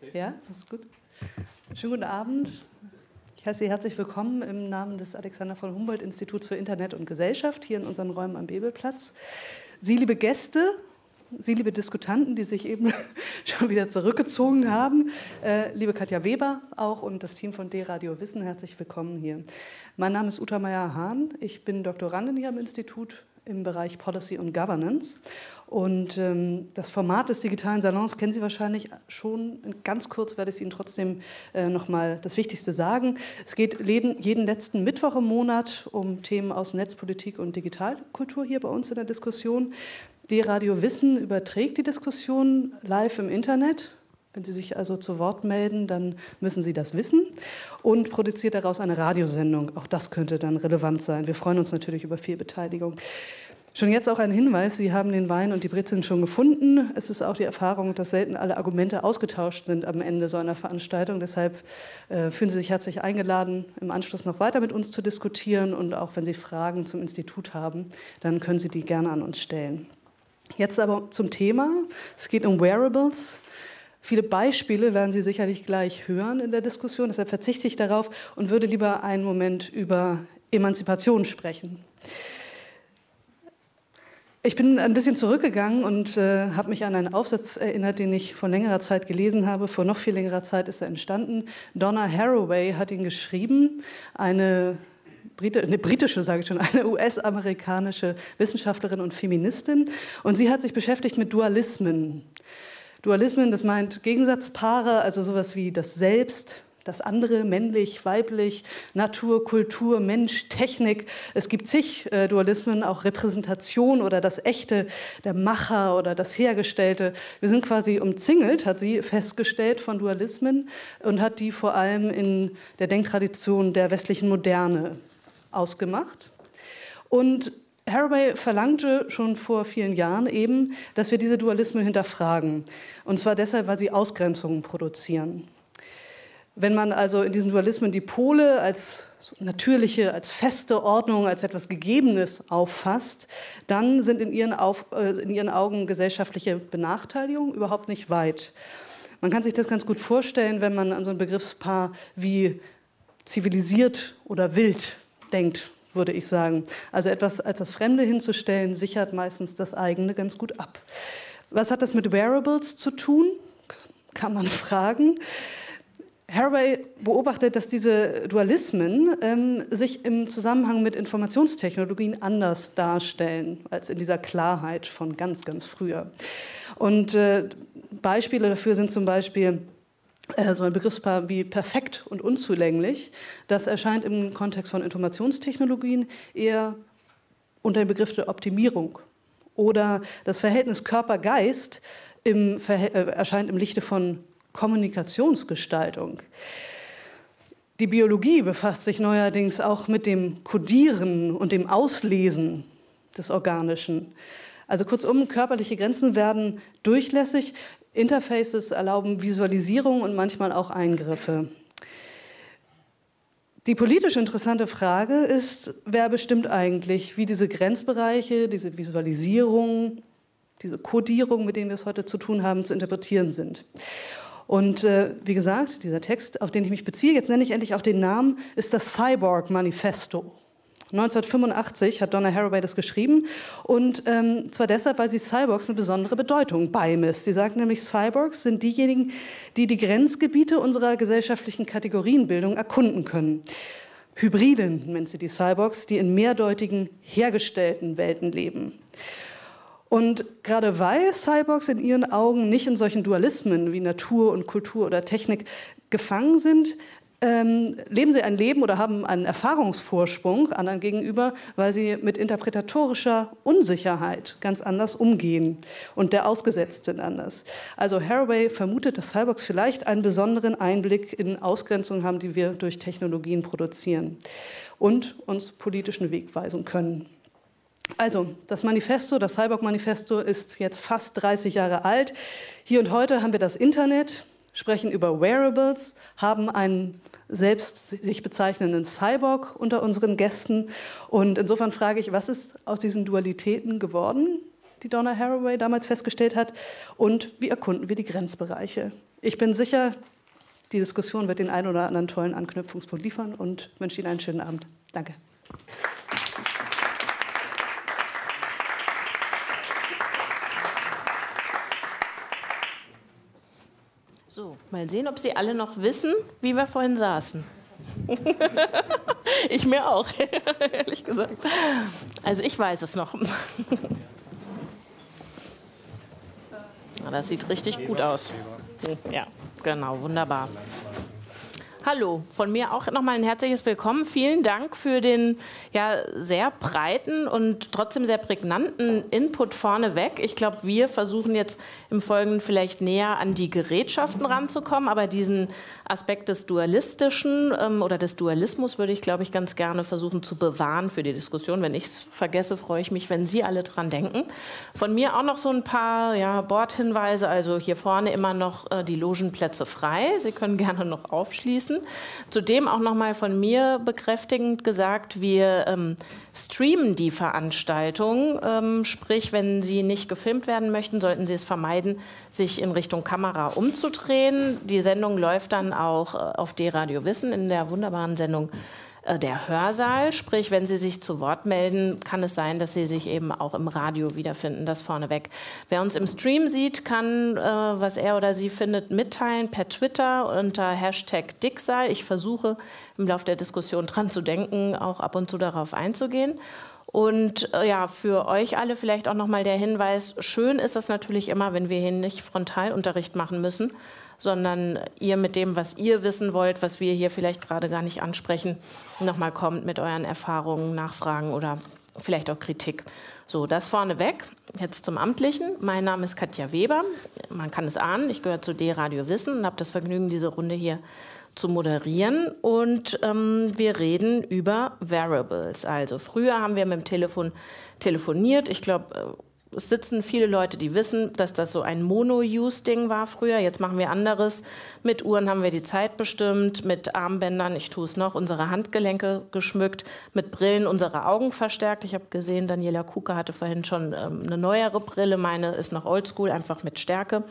Okay. Ja, das ist gut. Schönen guten Abend. Ich heiße Sie herzlich willkommen im Namen des Alexander von Humboldt Instituts für Internet und Gesellschaft hier in unseren Räumen am Bebelplatz. Sie, liebe Gäste, Sie, liebe Diskutanten, die sich eben schon wieder zurückgezogen haben, äh, liebe Katja Weber auch und das Team von D-Radio Wissen, herzlich willkommen hier. Mein Name ist Uta Meyer-Hahn, ich bin Doktorandin hier am Institut im Bereich Policy und Governance. Und ähm, das Format des digitalen Salons kennen Sie wahrscheinlich schon. Ganz kurz werde ich Ihnen trotzdem äh, noch mal das Wichtigste sagen. Es geht jeden, jeden letzten Mittwoch im Monat um Themen aus Netzpolitik und Digitalkultur hier bei uns in der Diskussion. Die Radio Wissen überträgt die Diskussion live im Internet. Wenn Sie sich also zu Wort melden, dann müssen Sie das wissen und produziert daraus eine Radiosendung. Auch das könnte dann relevant sein. Wir freuen uns natürlich über viel Beteiligung. Schon jetzt auch ein Hinweis, Sie haben den Wein und die Brezeln schon gefunden. Es ist auch die Erfahrung, dass selten alle Argumente ausgetauscht sind am Ende so einer Veranstaltung. Deshalb äh, fühlen Sie sich herzlich eingeladen, im Anschluss noch weiter mit uns zu diskutieren. Und auch wenn Sie Fragen zum Institut haben, dann können Sie die gerne an uns stellen. Jetzt aber zum Thema. Es geht um Wearables. Viele Beispiele werden Sie sicherlich gleich hören in der Diskussion. Deshalb verzichte ich darauf und würde lieber einen Moment über Emanzipation sprechen. Ich bin ein bisschen zurückgegangen und äh, habe mich an einen Aufsatz erinnert, den ich vor längerer Zeit gelesen habe. Vor noch viel längerer Zeit ist er entstanden. Donna Haraway hat ihn geschrieben, eine, eine britische, sage ich schon, eine US-amerikanische Wissenschaftlerin und Feministin. Und sie hat sich beschäftigt mit Dualismen. Dualismen, das meint Gegensatzpaare, also sowas wie das Selbst, das andere, männlich, weiblich, Natur, Kultur, Mensch, Technik. Es gibt zig äh, Dualismen, auch Repräsentation oder das Echte, der Macher oder das Hergestellte. Wir sind quasi umzingelt, hat sie festgestellt, von Dualismen und hat die vor allem in der Denktradition der westlichen Moderne ausgemacht. Und Haraway verlangte schon vor vielen Jahren eben, dass wir diese Dualismen hinterfragen. Und zwar deshalb, weil sie Ausgrenzungen produzieren. Wenn man also in diesen Dualismen die Pole als natürliche, als feste Ordnung, als etwas Gegebenes auffasst, dann sind in ihren, Auf, äh, in ihren Augen gesellschaftliche Benachteiligungen überhaupt nicht weit. Man kann sich das ganz gut vorstellen, wenn man an so ein Begriffspaar wie zivilisiert oder wild denkt, würde ich sagen. Also etwas als das Fremde hinzustellen, sichert meistens das eigene ganz gut ab. Was hat das mit Wearables zu tun? Kann man fragen. Haraway beobachtet, dass diese Dualismen ähm, sich im Zusammenhang mit Informationstechnologien anders darstellen als in dieser Klarheit von ganz, ganz früher. Und äh, Beispiele dafür sind zum Beispiel äh, so ein Begriffspaar wie perfekt und unzulänglich. Das erscheint im Kontext von Informationstechnologien eher unter dem Begriff der Optimierung. Oder das Verhältnis Körper-Geist äh, erscheint im Lichte von Kommunikationsgestaltung. Die Biologie befasst sich neuerdings auch mit dem Kodieren und dem Auslesen des Organischen. Also kurzum, körperliche Grenzen werden durchlässig. Interfaces erlauben Visualisierung und manchmal auch Eingriffe. Die politisch interessante Frage ist, wer bestimmt eigentlich, wie diese Grenzbereiche, diese Visualisierung, diese Kodierung, mit denen wir es heute zu tun haben, zu interpretieren sind. Und äh, wie gesagt, dieser Text, auf den ich mich beziehe, jetzt nenne ich endlich auch den Namen, ist das Cyborg Manifesto. 1985 hat Donna Haraway das geschrieben und ähm, zwar deshalb, weil sie Cyborgs eine besondere Bedeutung beimisst. Sie sagt nämlich, Cyborgs sind diejenigen, die die Grenzgebiete unserer gesellschaftlichen Kategorienbildung erkunden können. Hybriden nennt sie die Cyborgs, die in mehrdeutigen, hergestellten Welten leben. Und gerade weil Cyborgs in ihren Augen nicht in solchen Dualismen wie Natur und Kultur oder Technik gefangen sind, ähm, leben sie ein Leben oder haben einen Erfahrungsvorsprung anderen gegenüber, weil sie mit interpretatorischer Unsicherheit ganz anders umgehen und der ausgesetzt sind anders. Also Haraway vermutet, dass Cyborgs vielleicht einen besonderen Einblick in Ausgrenzungen haben, die wir durch Technologien produzieren und uns politischen Weg weisen können. Also, das Manifesto, das Cyborg-Manifesto ist jetzt fast 30 Jahre alt. Hier und heute haben wir das Internet, sprechen über Wearables, haben einen selbst sich bezeichnenden Cyborg unter unseren Gästen. Und insofern frage ich, was ist aus diesen Dualitäten geworden? die Donna Haraway damals festgestellt hat, und wie erkunden wir die Grenzbereiche. Ich bin sicher, die Diskussion wird den einen oder anderen tollen Anknüpfungspunkt liefern und wünsche Ihnen einen schönen Abend. Danke. So, mal sehen, ob Sie alle noch wissen, wie wir vorhin saßen. ich mir auch, ehrlich gesagt. Also ich weiß es noch. Das sieht richtig gut aus. Ja, genau, wunderbar. Hallo, von mir auch nochmal ein herzliches Willkommen. Vielen Dank für den ja, sehr breiten und trotzdem sehr prägnanten Input vorneweg. Ich glaube, wir versuchen jetzt im Folgenden vielleicht näher an die Gerätschaften ranzukommen, aber diesen Aspekt des Dualistischen ähm, oder des Dualismus würde ich, glaube ich, ganz gerne versuchen zu bewahren für die Diskussion. Wenn ich es vergesse, freue ich mich, wenn Sie alle dran denken. Von mir auch noch so ein paar ja, Bordhinweise. Also hier vorne immer noch äh, die Logenplätze frei. Sie können gerne noch aufschließen. Zudem auch nochmal von mir bekräftigend gesagt, wir ähm, streamen die Veranstaltung. Ähm, sprich, wenn Sie nicht gefilmt werden möchten, sollten Sie es vermeiden, sich in Richtung Kamera umzudrehen. Die Sendung läuft dann auch äh, auf D-Radio Wissen in der wunderbaren Sendung äh, der Hörsaal. Sprich, wenn Sie sich zu Wort melden, kann es sein, dass Sie sich eben auch im Radio wiederfinden. Das vorneweg. Wer uns im Stream sieht, kann, äh, was er oder sie findet, mitteilen per Twitter unter Hashtag Dicksei. Ich versuche im Laufe der Diskussion dran zu denken, auch ab und zu darauf einzugehen. Und äh, ja, für euch alle vielleicht auch nochmal der Hinweis, schön ist es natürlich immer, wenn wir hier nicht Frontalunterricht machen müssen, sondern ihr mit dem, was ihr wissen wollt, was wir hier vielleicht gerade gar nicht ansprechen, nochmal kommt mit euren Erfahrungen, Nachfragen oder vielleicht auch Kritik. So, das vorneweg. Jetzt zum Amtlichen. Mein Name ist Katja Weber. Man kann es ahnen, ich gehöre zu D-Radio Wissen und habe das Vergnügen, diese Runde hier zu moderieren. Und ähm, wir reden über Variables. Also früher haben wir mit dem Telefon telefoniert. Ich glaube, äh, es sitzen viele Leute, die wissen, dass das so ein Mono-Use-Ding war früher. Jetzt machen wir anderes. Mit Uhren haben wir die Zeit bestimmt, mit Armbändern, ich tue es noch, unsere Handgelenke geschmückt, mit Brillen unsere Augen verstärkt. Ich habe gesehen, Daniela Kuka hatte vorhin schon ähm, eine neuere Brille. Meine ist noch oldschool, einfach mit Stärke.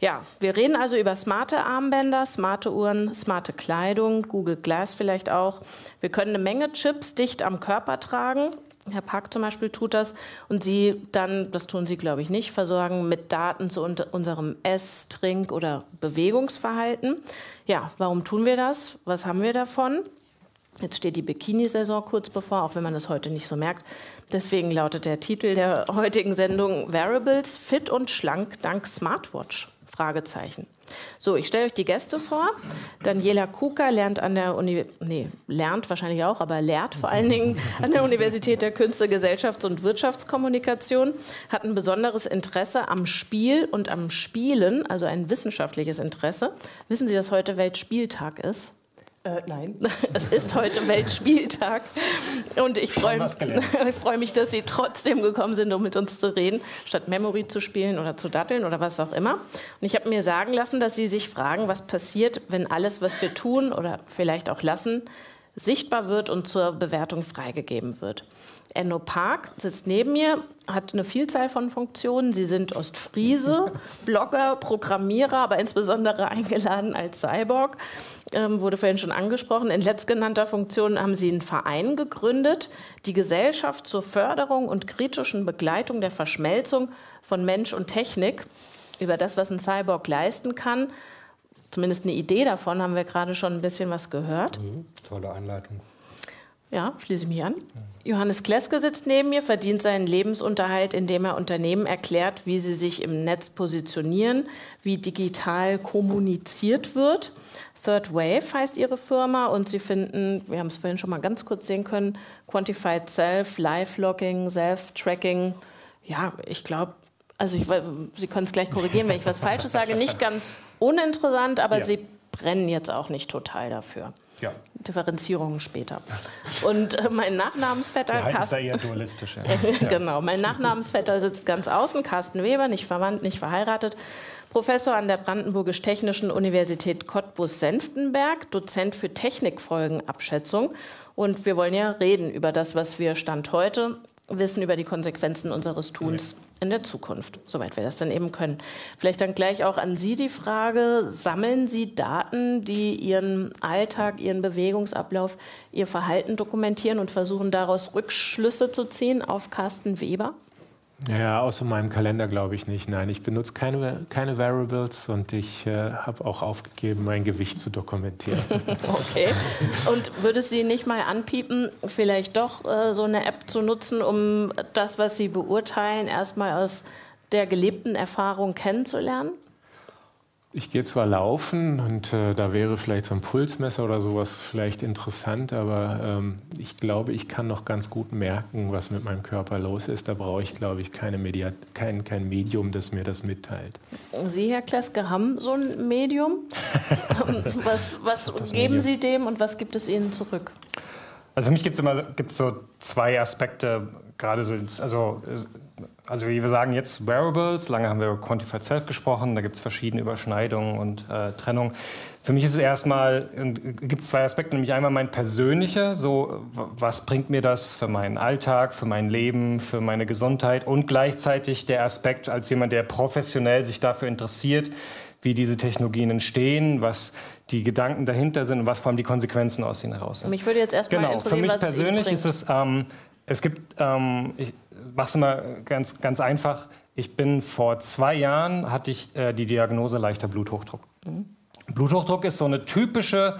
Ja, wir reden also über smarte Armbänder, smarte Uhren, smarte Kleidung, Google Glass vielleicht auch. Wir können eine Menge Chips dicht am Körper tragen Herr Park zum Beispiel tut das und Sie dann, das tun Sie glaube ich nicht, versorgen mit Daten zu unserem Ess-, Trink- oder Bewegungsverhalten. Ja, warum tun wir das? Was haben wir davon? Jetzt steht die Bikini-Saison kurz bevor, auch wenn man das heute nicht so merkt. Deswegen lautet der Titel der heutigen Sendung Variables fit und schlank dank Smartwatch. Fragezeichen. So, ich stelle euch die Gäste vor. Daniela Kuka lernt an der Uni nee, lernt wahrscheinlich auch, aber lehrt vor allen Dingen an der Universität der Künste, Gesellschafts- und Wirtschaftskommunikation, hat ein besonderes Interesse am Spiel und am Spielen, also ein wissenschaftliches Interesse. Wissen Sie, dass heute Weltspieltag ist? Äh, nein. Es ist heute Weltspieltag und ich freue freu mich, dass Sie trotzdem gekommen sind, um mit uns zu reden, statt Memory zu spielen oder zu datteln oder was auch immer. Und ich habe mir sagen lassen, dass Sie sich fragen, was passiert, wenn alles, was wir tun oder vielleicht auch lassen, sichtbar wird und zur Bewertung freigegeben wird. Enno Park sitzt neben mir, hat eine Vielzahl von Funktionen. Sie sind Ostfriese, Blogger, Programmierer, aber insbesondere eingeladen als Cyborg. Ähm, wurde vorhin schon angesprochen. In letztgenannter Funktion haben Sie einen Verein gegründet, die Gesellschaft zur Förderung und kritischen Begleitung der Verschmelzung von Mensch und Technik. Über das, was ein Cyborg leisten kann, zumindest eine Idee davon, haben wir gerade schon ein bisschen was gehört. Mhm, tolle Einleitung. Ja, schließe ich mich an. Johannes Kleske sitzt neben mir, verdient seinen Lebensunterhalt, indem er Unternehmen erklärt, wie sie sich im Netz positionieren, wie digital kommuniziert wird. Third Wave heißt ihre Firma und sie finden, wir haben es vorhin schon mal ganz kurz sehen können, Quantified Self, Live-Logging, Self-Tracking. Ja, ich glaube, also ich, Sie können es gleich korrigieren, wenn ich was Falsches sage, nicht ganz uninteressant, aber ja. Sie brennen jetzt auch nicht total dafür. Ja. Differenzierungen später. Und äh, mein Nachnamensvetter Carsten. eher dualistisch. Ja. genau, mein Nachnamensvetter sitzt ganz außen, Carsten Weber, nicht verwandt, nicht verheiratet. Professor an der Brandenburgisch-Technischen Universität Cottbus-Senftenberg, Dozent für Technikfolgenabschätzung. Und wir wollen ja reden über das, was wir Stand heute Wissen über die Konsequenzen unseres Tuns in der Zukunft, soweit wir das dann eben können. Vielleicht dann gleich auch an Sie die Frage, sammeln Sie Daten, die Ihren Alltag, Ihren Bewegungsablauf, Ihr Verhalten dokumentieren und versuchen daraus Rückschlüsse zu ziehen auf Carsten Weber? Ja, außer meinem Kalender glaube ich nicht. Nein, ich benutze keine, keine Variables und ich äh, habe auch aufgegeben, mein Gewicht zu dokumentieren. okay. Und würde es Sie nicht mal anpiepen, vielleicht doch äh, so eine App zu nutzen, um das, was Sie beurteilen, erstmal aus der gelebten Erfahrung kennenzulernen? Ich gehe zwar laufen und äh, da wäre vielleicht so ein Pulsmesser oder sowas vielleicht interessant, aber ähm, ich glaube, ich kann noch ganz gut merken, was mit meinem Körper los ist. Da brauche ich, glaube ich, keine Media kein, kein Medium, das mir das mitteilt. Sie, Herr Kleske, haben so ein Medium. was was geben Medium. Sie dem und was gibt es Ihnen zurück? Also für mich gibt es immer gibt's so zwei Aspekte, gerade so, also also wie wir sagen jetzt Wearables, lange haben wir über Quantified Self gesprochen, da gibt es verschiedene Überschneidungen und äh, Trennungen. Für mich ist es erstmal, gibt es zwei Aspekte, nämlich einmal mein persönlicher, so was bringt mir das für meinen Alltag, für mein Leben, für meine Gesundheit und gleichzeitig der Aspekt als jemand, der professionell sich dafür interessiert, wie diese Technologien entstehen, was die Gedanken dahinter sind und was vor allem die Konsequenzen aus ihnen heraus sind. Mich würde jetzt erstmal genau, für mich persönlich ist es, ähm, es gibt, ähm, ich, mach's mal ganz, ganz einfach. Ich bin vor zwei Jahren, hatte ich äh, die Diagnose leichter Bluthochdruck. Mhm. Bluthochdruck ist so eine typische,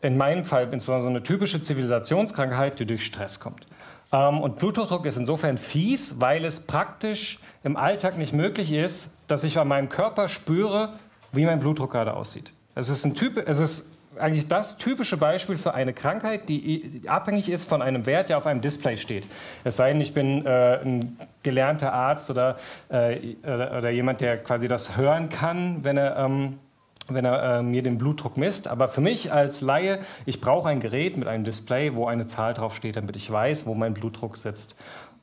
in meinem Fall insbesondere so eine typische Zivilisationskrankheit, die durch Stress kommt. Ähm, und Bluthochdruck ist insofern fies, weil es praktisch im Alltag nicht möglich ist, dass ich an meinem Körper spüre, wie mein Blutdruck gerade aussieht. Es ist, ein typ, es ist eigentlich das typische Beispiel für eine Krankheit, die abhängig ist von einem Wert, der auf einem Display steht. Es sei denn, ich bin äh, ein gelernter Arzt oder, äh, oder, jemand, der quasi das hören kann, wenn er, ähm, wenn er äh, mir den Blutdruck misst. Aber für mich als Laie, ich brauche ein Gerät mit einem Display, wo eine Zahl draufsteht, damit ich weiß, wo mein Blutdruck sitzt.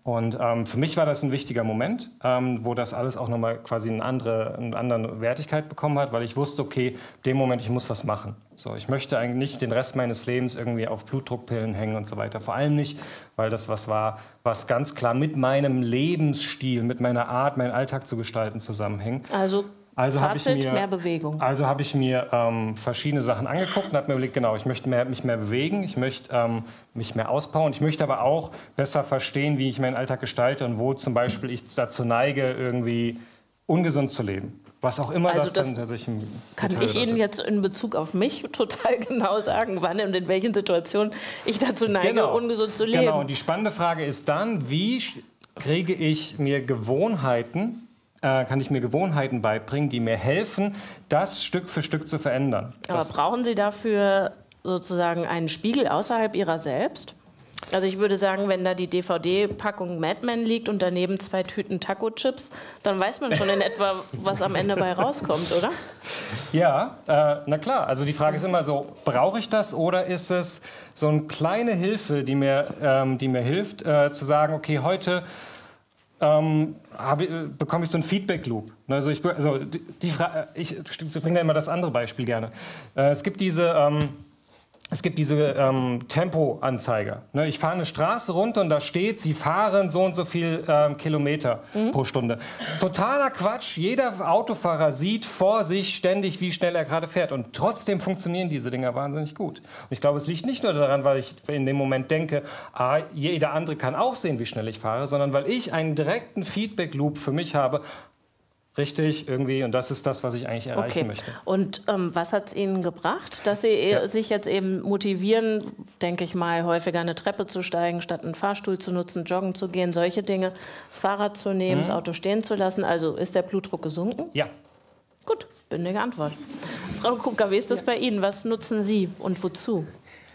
Und ähm, für mich war das ein wichtiger Moment, ähm, wo das alles auch nochmal quasi eine andere, eine andere Wertigkeit bekommen hat, weil ich wusste, okay, dem Moment, ich muss was machen. So, ich möchte eigentlich nicht den Rest meines Lebens irgendwie auf Blutdruckpillen hängen und so weiter. Vor allem nicht, weil das was war, was ganz klar mit meinem Lebensstil, mit meiner Art, meinen Alltag zu gestalten zusammenhängt. Also also Fazit, mir, mehr Bewegung. Also habe ich mir ähm, verschiedene Sachen angeguckt und habe mir überlegt, genau, ich möchte mehr, mich mehr bewegen, ich möchte ähm, mich mehr ausbauen, ich möchte aber auch besser verstehen, wie ich meinen Alltag gestalte und wo zum Beispiel ich dazu neige, irgendwie ungesund zu leben. Was auch immer also das, das dann tatsächlich Kann ich Ihnen jetzt in Bezug auf mich total genau sagen, wann und in welchen Situationen ich dazu neige, genau. ungesund zu leben. Genau, und die spannende Frage ist dann, wie kriege ich mir Gewohnheiten kann ich mir Gewohnheiten beibringen, die mir helfen, das Stück für Stück zu verändern. Aber das brauchen Sie dafür sozusagen einen Spiegel außerhalb Ihrer selbst? Also ich würde sagen, wenn da die DVD-Packung Mad Men liegt und daneben zwei Tüten Taco-Chips, dann weiß man schon in etwa, was am Ende bei rauskommt, oder? Ja, äh, na klar. Also die Frage ist immer so, brauche ich das oder ist es so eine kleine Hilfe, die mir, ähm, die mir hilft, äh, zu sagen, okay, heute ähm, ich, bekomme ich so einen Feedback-Loop. Ne, also ich, also die, die ich, ich bringe da immer das andere Beispiel gerne. Äh, es gibt diese... Ähm, es gibt diese ähm, Tempoanzeiger. Ne, ich fahre eine Straße runter und da steht, Sie fahren so und so viel ähm, Kilometer mhm. pro Stunde. Totaler Quatsch. Jeder Autofahrer sieht vor sich ständig, wie schnell er gerade fährt. Und trotzdem funktionieren diese Dinger wahnsinnig gut. Und ich glaube, es liegt nicht nur daran, weil ich in dem Moment denke, ah, jeder andere kann auch sehen, wie schnell ich fahre, sondern weil ich einen direkten Feedback-Loop für mich habe richtig irgendwie und das ist das, was ich eigentlich erreichen okay. möchte. Und ähm, was hat es Ihnen gebracht, dass Sie ja. sich jetzt eben motivieren, denke ich mal, häufiger eine Treppe zu steigen, statt einen Fahrstuhl zu nutzen, joggen zu gehen, solche Dinge, das Fahrrad zu nehmen, mhm. das Auto stehen zu lassen? Also ist der Blutdruck gesunken? Ja. Gut, bündige Antwort. Frau Kuka, wie ist das ja. bei Ihnen? Was nutzen Sie und wozu?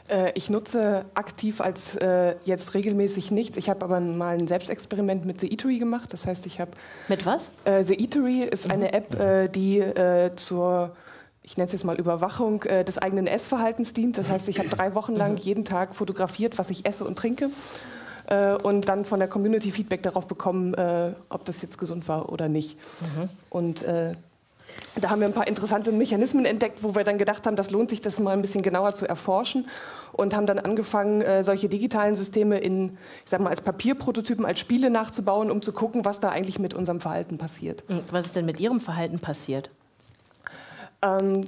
Äh, ich nutze aktiv als äh, jetzt regelmäßig nichts. Ich habe aber mal ein Selbstexperiment mit The Eatery gemacht. Das heißt, ich habe. Mit was? Äh, The Eatery ist mhm. eine App, äh, die äh, zur ich nenne es jetzt mal Überwachung äh, des eigenen Essverhaltens dient. Das heißt, ich habe drei Wochen lang jeden Tag fotografiert, was ich esse und trinke und dann von der Community Feedback darauf bekommen, ob das jetzt gesund war oder nicht. Mhm. Und Da haben wir ein paar interessante Mechanismen entdeckt, wo wir dann gedacht haben, das lohnt sich, das mal ein bisschen genauer zu erforschen und haben dann angefangen, äh, solche digitalen Systeme in, ich sag mal, als Papierprototypen, als Spiele nachzubauen, um zu gucken, was da eigentlich mit unserem Verhalten passiert. Was ist denn mit Ihrem Verhalten passiert? Ähm,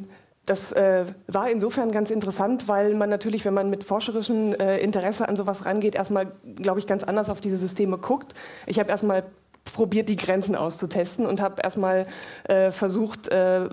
das äh, war insofern ganz interessant, weil man natürlich, wenn man mit forscherischem äh, Interesse an sowas rangeht, erstmal, glaube ich, ganz anders auf diese Systeme guckt. Ich habe erstmal probiert, die Grenzen auszutesten und habe erstmal äh, versucht, äh,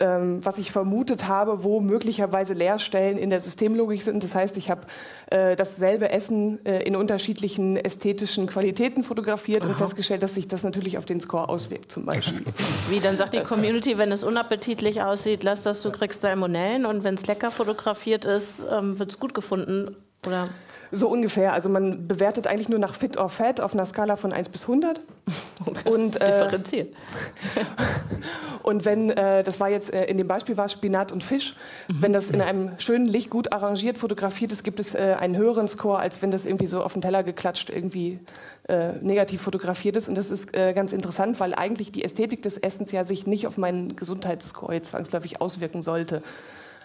ähm, was ich vermutet habe, wo möglicherweise Leerstellen in der Systemlogik sind. Das heißt, ich habe äh, dasselbe Essen äh, in unterschiedlichen ästhetischen Qualitäten fotografiert Aha. und festgestellt, dass sich das natürlich auf den Score auswirkt zum Beispiel. Wie, dann sagt die Community, wenn es unappetitlich aussieht, lass das, du kriegst Salmonellen und wenn es lecker fotografiert ist, ähm, wird es gut gefunden, oder? So ungefähr. Also man bewertet eigentlich nur nach Fit or Fat auf einer Skala von 1 bis 100. Und, äh, Differenziert. und wenn, äh, das war jetzt äh, in dem Beispiel war Spinat und Fisch, mhm. wenn das in einem schönen Licht gut arrangiert fotografiert ist, gibt es äh, einen höheren Score, als wenn das irgendwie so auf den Teller geklatscht irgendwie äh, negativ fotografiert ist. Und das ist äh, ganz interessant, weil eigentlich die Ästhetik des Essens ja sich nicht auf meinen Gesundheitsscore jetzt zwangsläufig auswirken sollte.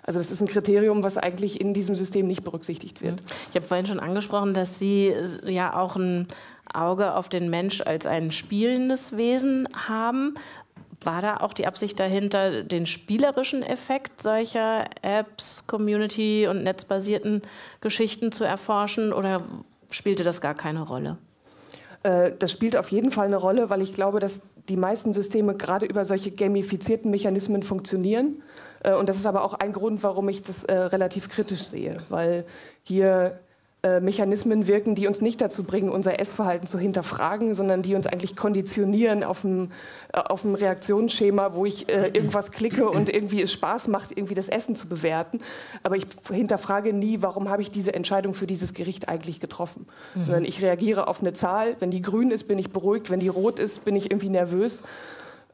Also das ist ein Kriterium, was eigentlich in diesem System nicht berücksichtigt wird. Ich habe vorhin schon angesprochen, dass Sie ja auch ein Auge auf den Mensch als ein spielendes Wesen haben. War da auch die Absicht dahinter, den spielerischen Effekt solcher Apps, Community- und netzbasierten Geschichten zu erforschen oder spielte das gar keine Rolle? Äh, das spielt auf jeden Fall eine Rolle, weil ich glaube, dass die meisten Systeme gerade über solche gamifizierten Mechanismen funktionieren. Äh, und das ist aber auch ein Grund, warum ich das äh, relativ kritisch sehe, weil hier äh, Mechanismen wirken, die uns nicht dazu bringen, unser Essverhalten zu hinterfragen, sondern die uns eigentlich konditionieren auf dem, auf dem Reaktionsschema, wo ich äh, irgendwas klicke und irgendwie es Spaß macht, irgendwie das Essen zu bewerten. Aber ich hinterfrage nie, warum habe ich diese Entscheidung für dieses Gericht eigentlich getroffen. Mhm. Sondern ich reagiere auf eine Zahl. Wenn die grün ist, bin ich beruhigt. Wenn die rot ist, bin ich irgendwie nervös.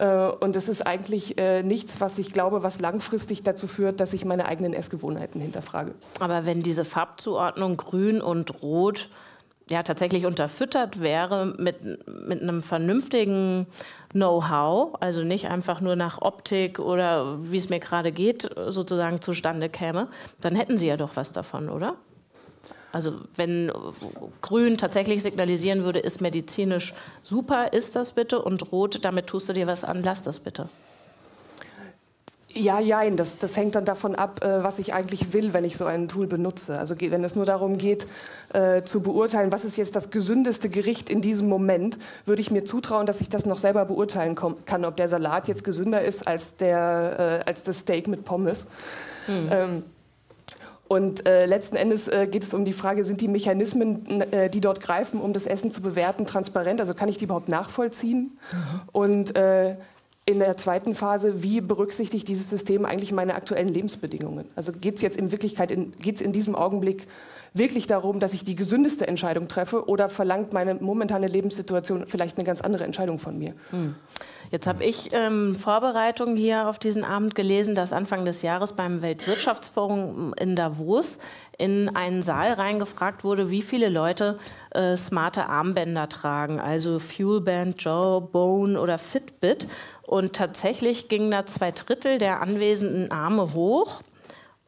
Äh, und das ist eigentlich äh, nichts, was ich glaube, was langfristig dazu führt, dass ich meine eigenen Essgewohnheiten hinterfrage. Aber wenn diese Farbzuordnung grün und rot ja tatsächlich unterfüttert wäre mit, mit einem vernünftigen Know-how, also nicht einfach nur nach Optik oder wie es mir gerade geht, sozusagen zustande käme, dann hätten Sie ja doch was davon, oder? Also wenn grün tatsächlich signalisieren würde, ist medizinisch super, ist das bitte und rot, damit tust du dir was an, lass das bitte. Ja, ja, das, das hängt dann davon ab, äh, was ich eigentlich will, wenn ich so ein Tool benutze. Also wenn es nur darum geht, äh, zu beurteilen, was ist jetzt das gesündeste Gericht in diesem Moment, würde ich mir zutrauen, dass ich das noch selber beurteilen kann, ob der Salat jetzt gesünder ist als, der, äh, als das Steak mit Pommes. Hm. Ähm, und äh, letzten Endes äh, geht es um die Frage, sind die Mechanismen, äh, die dort greifen, um das Essen zu bewerten, transparent? Also kann ich die überhaupt nachvollziehen? Und äh, in der zweiten Phase, wie berücksichtigt dieses System eigentlich meine aktuellen Lebensbedingungen? Also geht es jetzt in Wirklichkeit, geht es in diesem Augenblick wirklich darum, dass ich die gesündeste Entscheidung treffe oder verlangt meine momentane Lebenssituation vielleicht eine ganz andere Entscheidung von mir? Mhm. Jetzt habe ich ähm, Vorbereitungen hier auf diesen Abend gelesen, dass Anfang des Jahres beim Weltwirtschaftsforum in Davos in einen Saal reingefragt wurde, wie viele Leute äh, smarte Armbänder tragen, also Fuelband, Jawbone oder Fitbit. Und tatsächlich gingen da zwei Drittel der anwesenden Arme hoch.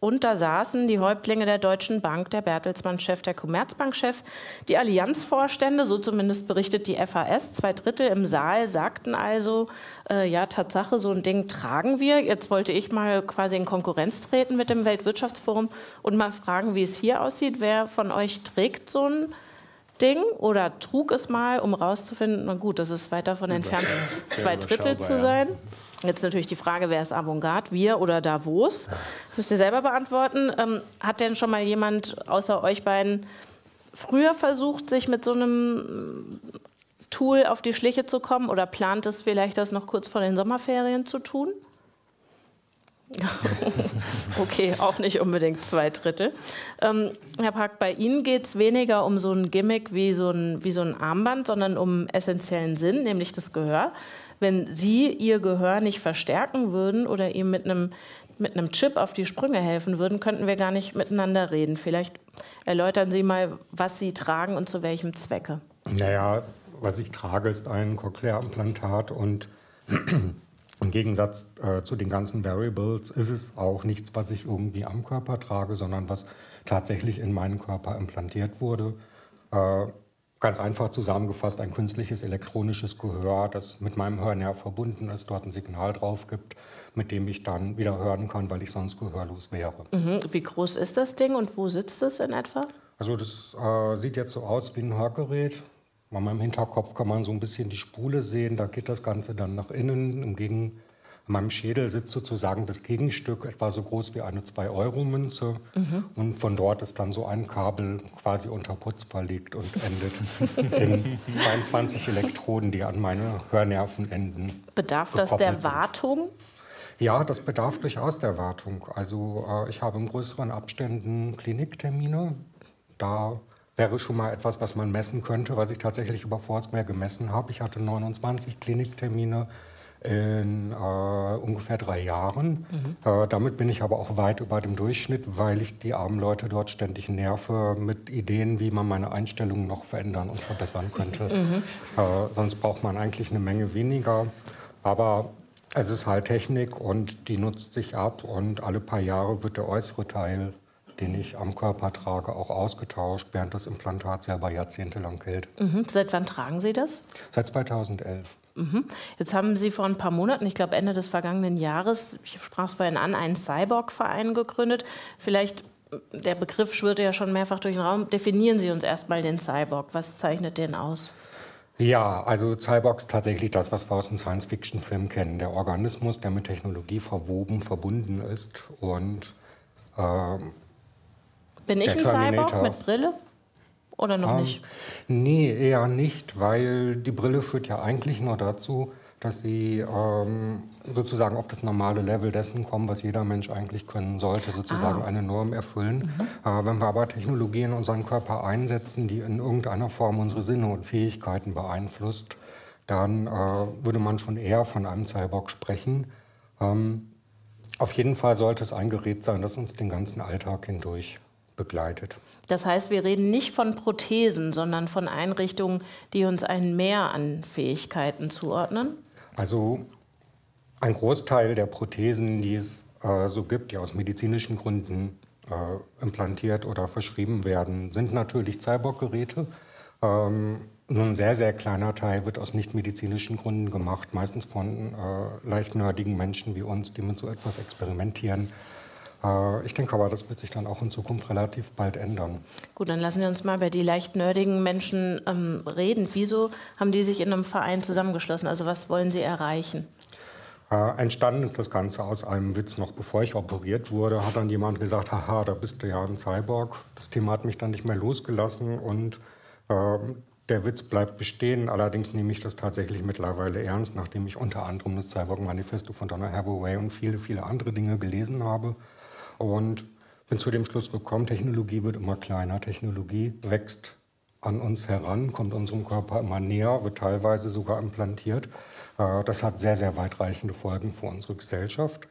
Und da saßen die Häuptlinge der Deutschen Bank, der Bertelsmann-Chef, der Commerzbank-Chef, die Allianzvorstände, so zumindest berichtet die FAS. Zwei Drittel im Saal sagten also, äh, ja, Tatsache, so ein Ding tragen wir. Jetzt wollte ich mal quasi in Konkurrenz treten mit dem Weltwirtschaftsforum und mal fragen, wie es hier aussieht. Wer von euch trägt so ein Ding oder trug es mal, um rauszufinden, na gut, das ist weit davon entfernt, zwei Drittel zu sein. Jetzt natürlich die Frage, wer ist Avantgarde, wir oder Davos? Müsst ihr selber beantworten. Ähm, hat denn schon mal jemand außer euch beiden früher versucht, sich mit so einem Tool auf die Schliche zu kommen oder plant es vielleicht, das noch kurz vor den Sommerferien zu tun? okay, auch nicht unbedingt zwei Drittel. Ähm, Herr Park, bei Ihnen geht es weniger um so ein Gimmick wie so ein, wie so ein Armband, sondern um essentiellen Sinn, nämlich das Gehör wenn Sie Ihr Gehör nicht verstärken würden oder ihm mit einem, mit einem Chip auf die Sprünge helfen würden, könnten wir gar nicht miteinander reden. Vielleicht erläutern Sie mal, was Sie tragen und zu welchem Zwecke. Naja, was ich trage, ist ein Cochlea-Implantat und Im Gegensatz äh, zu den ganzen Variables ist es auch nichts, was ich irgendwie am Körper trage, sondern was tatsächlich in meinen Körper implantiert wurde. Äh, ganz einfach zusammengefasst ein künstliches elektronisches Gehör, das mit meinem Hörnerv verbunden ist, dort ein Signal drauf gibt, mit dem ich dann wieder hören kann, weil ich sonst gehörlos wäre. Mhm. Wie groß ist das Ding und wo sitzt es in etwa? Also das äh, sieht jetzt so aus wie ein Hörgerät. An meinem Hinterkopf kann man so ein bisschen die Spule sehen. Da geht das Ganze dann nach innen. Im Gegen in meinem Schädel sitzt sozusagen das Gegenstück, etwa so groß wie eine 2-Euro-Münze. Mhm. Und von dort ist dann so ein Kabel quasi unter Putz verlegt und endet in 22 Elektroden, die an meine Hörnerven enden. Bedarf das der Wartung? Ja, das bedarf durchaus der Wartung. Also äh, ich habe in größeren Abständen Kliniktermine. Da wäre schon mal etwas, was man messen könnte, was ich tatsächlich über Foursquare gemessen habe. Ich hatte 29 Kliniktermine in äh, ungefähr drei Jahren. Mhm. Äh, damit bin ich aber auch weit über dem Durchschnitt, weil ich die armen Leute dort ständig nerve mit Ideen, wie man meine Einstellungen noch verändern und verbessern könnte. Mhm. Äh, sonst braucht man eigentlich eine Menge weniger. Aber es ist halt Technik und die nutzt sich ab und alle paar Jahre wird der äußere Teil den ich am Körper trage, auch ausgetauscht, während das Implantat selber jahrzehntelang hält. Mhm. Seit wann tragen Sie das? Seit 2011. Mhm. Jetzt haben Sie vor ein paar Monaten, ich glaube Ende des vergangenen Jahres, ich sprach es vorhin an, einen Cyborg-Verein gegründet. Vielleicht, der Begriff schwirrte ja schon mehrfach durch den Raum. Definieren Sie uns erstmal den Cyborg. Was zeichnet den aus? Ja, also Cyborg ist tatsächlich das, was wir aus dem Science-Fiction-Film kennen. Der Organismus, der mit Technologie verwoben, verbunden ist und äh, bin ich ein Cyborg mit Brille? Oder noch ähm, nicht? Nee, eher nicht, weil die Brille führt ja eigentlich nur dazu, dass sie ähm, sozusagen auf das normale Level dessen kommen, was jeder Mensch eigentlich können sollte, sozusagen ah. eine Norm erfüllen. Mhm. Äh, wenn wir aber Technologien in unseren Körper einsetzen, die in irgendeiner Form unsere Sinne und Fähigkeiten beeinflusst, dann äh, würde man schon eher von einem Cyborg sprechen. Ähm, auf jeden Fall sollte es ein Gerät sein, das uns den ganzen Alltag hindurch begleitet. Das heißt, wir reden nicht von Prothesen, sondern von Einrichtungen, die uns ein Mehr an Fähigkeiten zuordnen? Also ein Großteil der Prothesen, die es äh, so gibt, die aus medizinischen Gründen äh, implantiert oder verschrieben werden, sind natürlich Cyborg-Geräte. Ähm, nur ein sehr, sehr kleiner Teil wird aus nichtmedizinischen Gründen gemacht, meistens von äh, leicht nerdigen Menschen wie uns, die mit so etwas experimentieren. Äh, ich denke aber, das wird sich dann auch in Zukunft relativ bald ändern. Gut, dann lassen Sie uns mal über die leicht nerdigen Menschen ähm, reden. Wieso haben die sich in einem Verein zusammengeschlossen? Also was wollen Sie erreichen? Äh, entstanden ist das Ganze aus einem Witz. Noch bevor ich operiert wurde, hat dann jemand gesagt, haha, da bist du ja ein Cyborg. Das Thema hat mich dann nicht mehr losgelassen und äh, der Witz bleibt bestehen. Allerdings nehme ich das tatsächlich mittlerweile ernst, nachdem ich unter anderem das Cyborg-Manifesto von Donna Hathaway und viele, viele andere Dinge gelesen habe. Und bin zu dem Schluss gekommen, Technologie wird immer kleiner, Technologie wächst an uns heran, kommt unserem Körper immer näher, wird teilweise sogar implantiert. Äh, das hat sehr, sehr weitreichende Folgen für unsere Gesellschaft.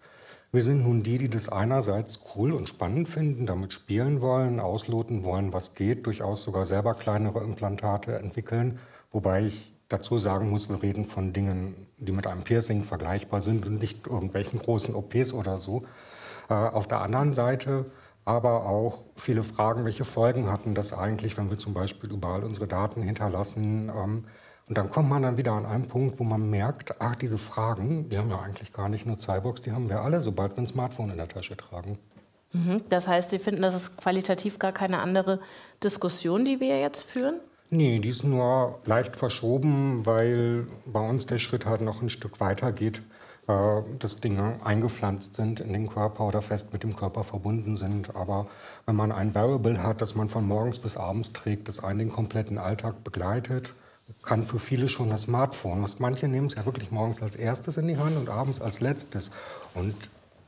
Wir sind nun die, die das einerseits cool und spannend finden, damit spielen wollen, ausloten wollen, was geht, durchaus sogar selber kleinere Implantate entwickeln. Wobei ich dazu sagen muss, wir reden von Dingen, die mit einem Piercing vergleichbar sind und nicht irgendwelchen großen OPs oder so. Äh, auf der anderen Seite aber auch viele Fragen, welche Folgen hatten das eigentlich, wenn wir zum Beispiel überall unsere Daten hinterlassen. Ähm, und dann kommt man dann wieder an einen Punkt, wo man merkt, ach, diese Fragen, die haben ja eigentlich gar nicht nur Cyborgs, die haben wir alle, sobald wir ein Smartphone in der Tasche tragen. Mhm. Das heißt, Sie finden, das ist qualitativ gar keine andere Diskussion, die wir jetzt führen? Nee, die ist nur leicht verschoben, weil bei uns der Schritt halt noch ein Stück weiter geht. Äh, dass Dinge eingepflanzt sind in den Körper oder fest mit dem Körper verbunden sind. Aber wenn man ein Variable hat, das man von morgens bis abends trägt, das einen den kompletten Alltag begleitet, kann für viele schon das Smartphone. Was manche nehmen es ja wirklich morgens als erstes in die Hand und abends als letztes. Und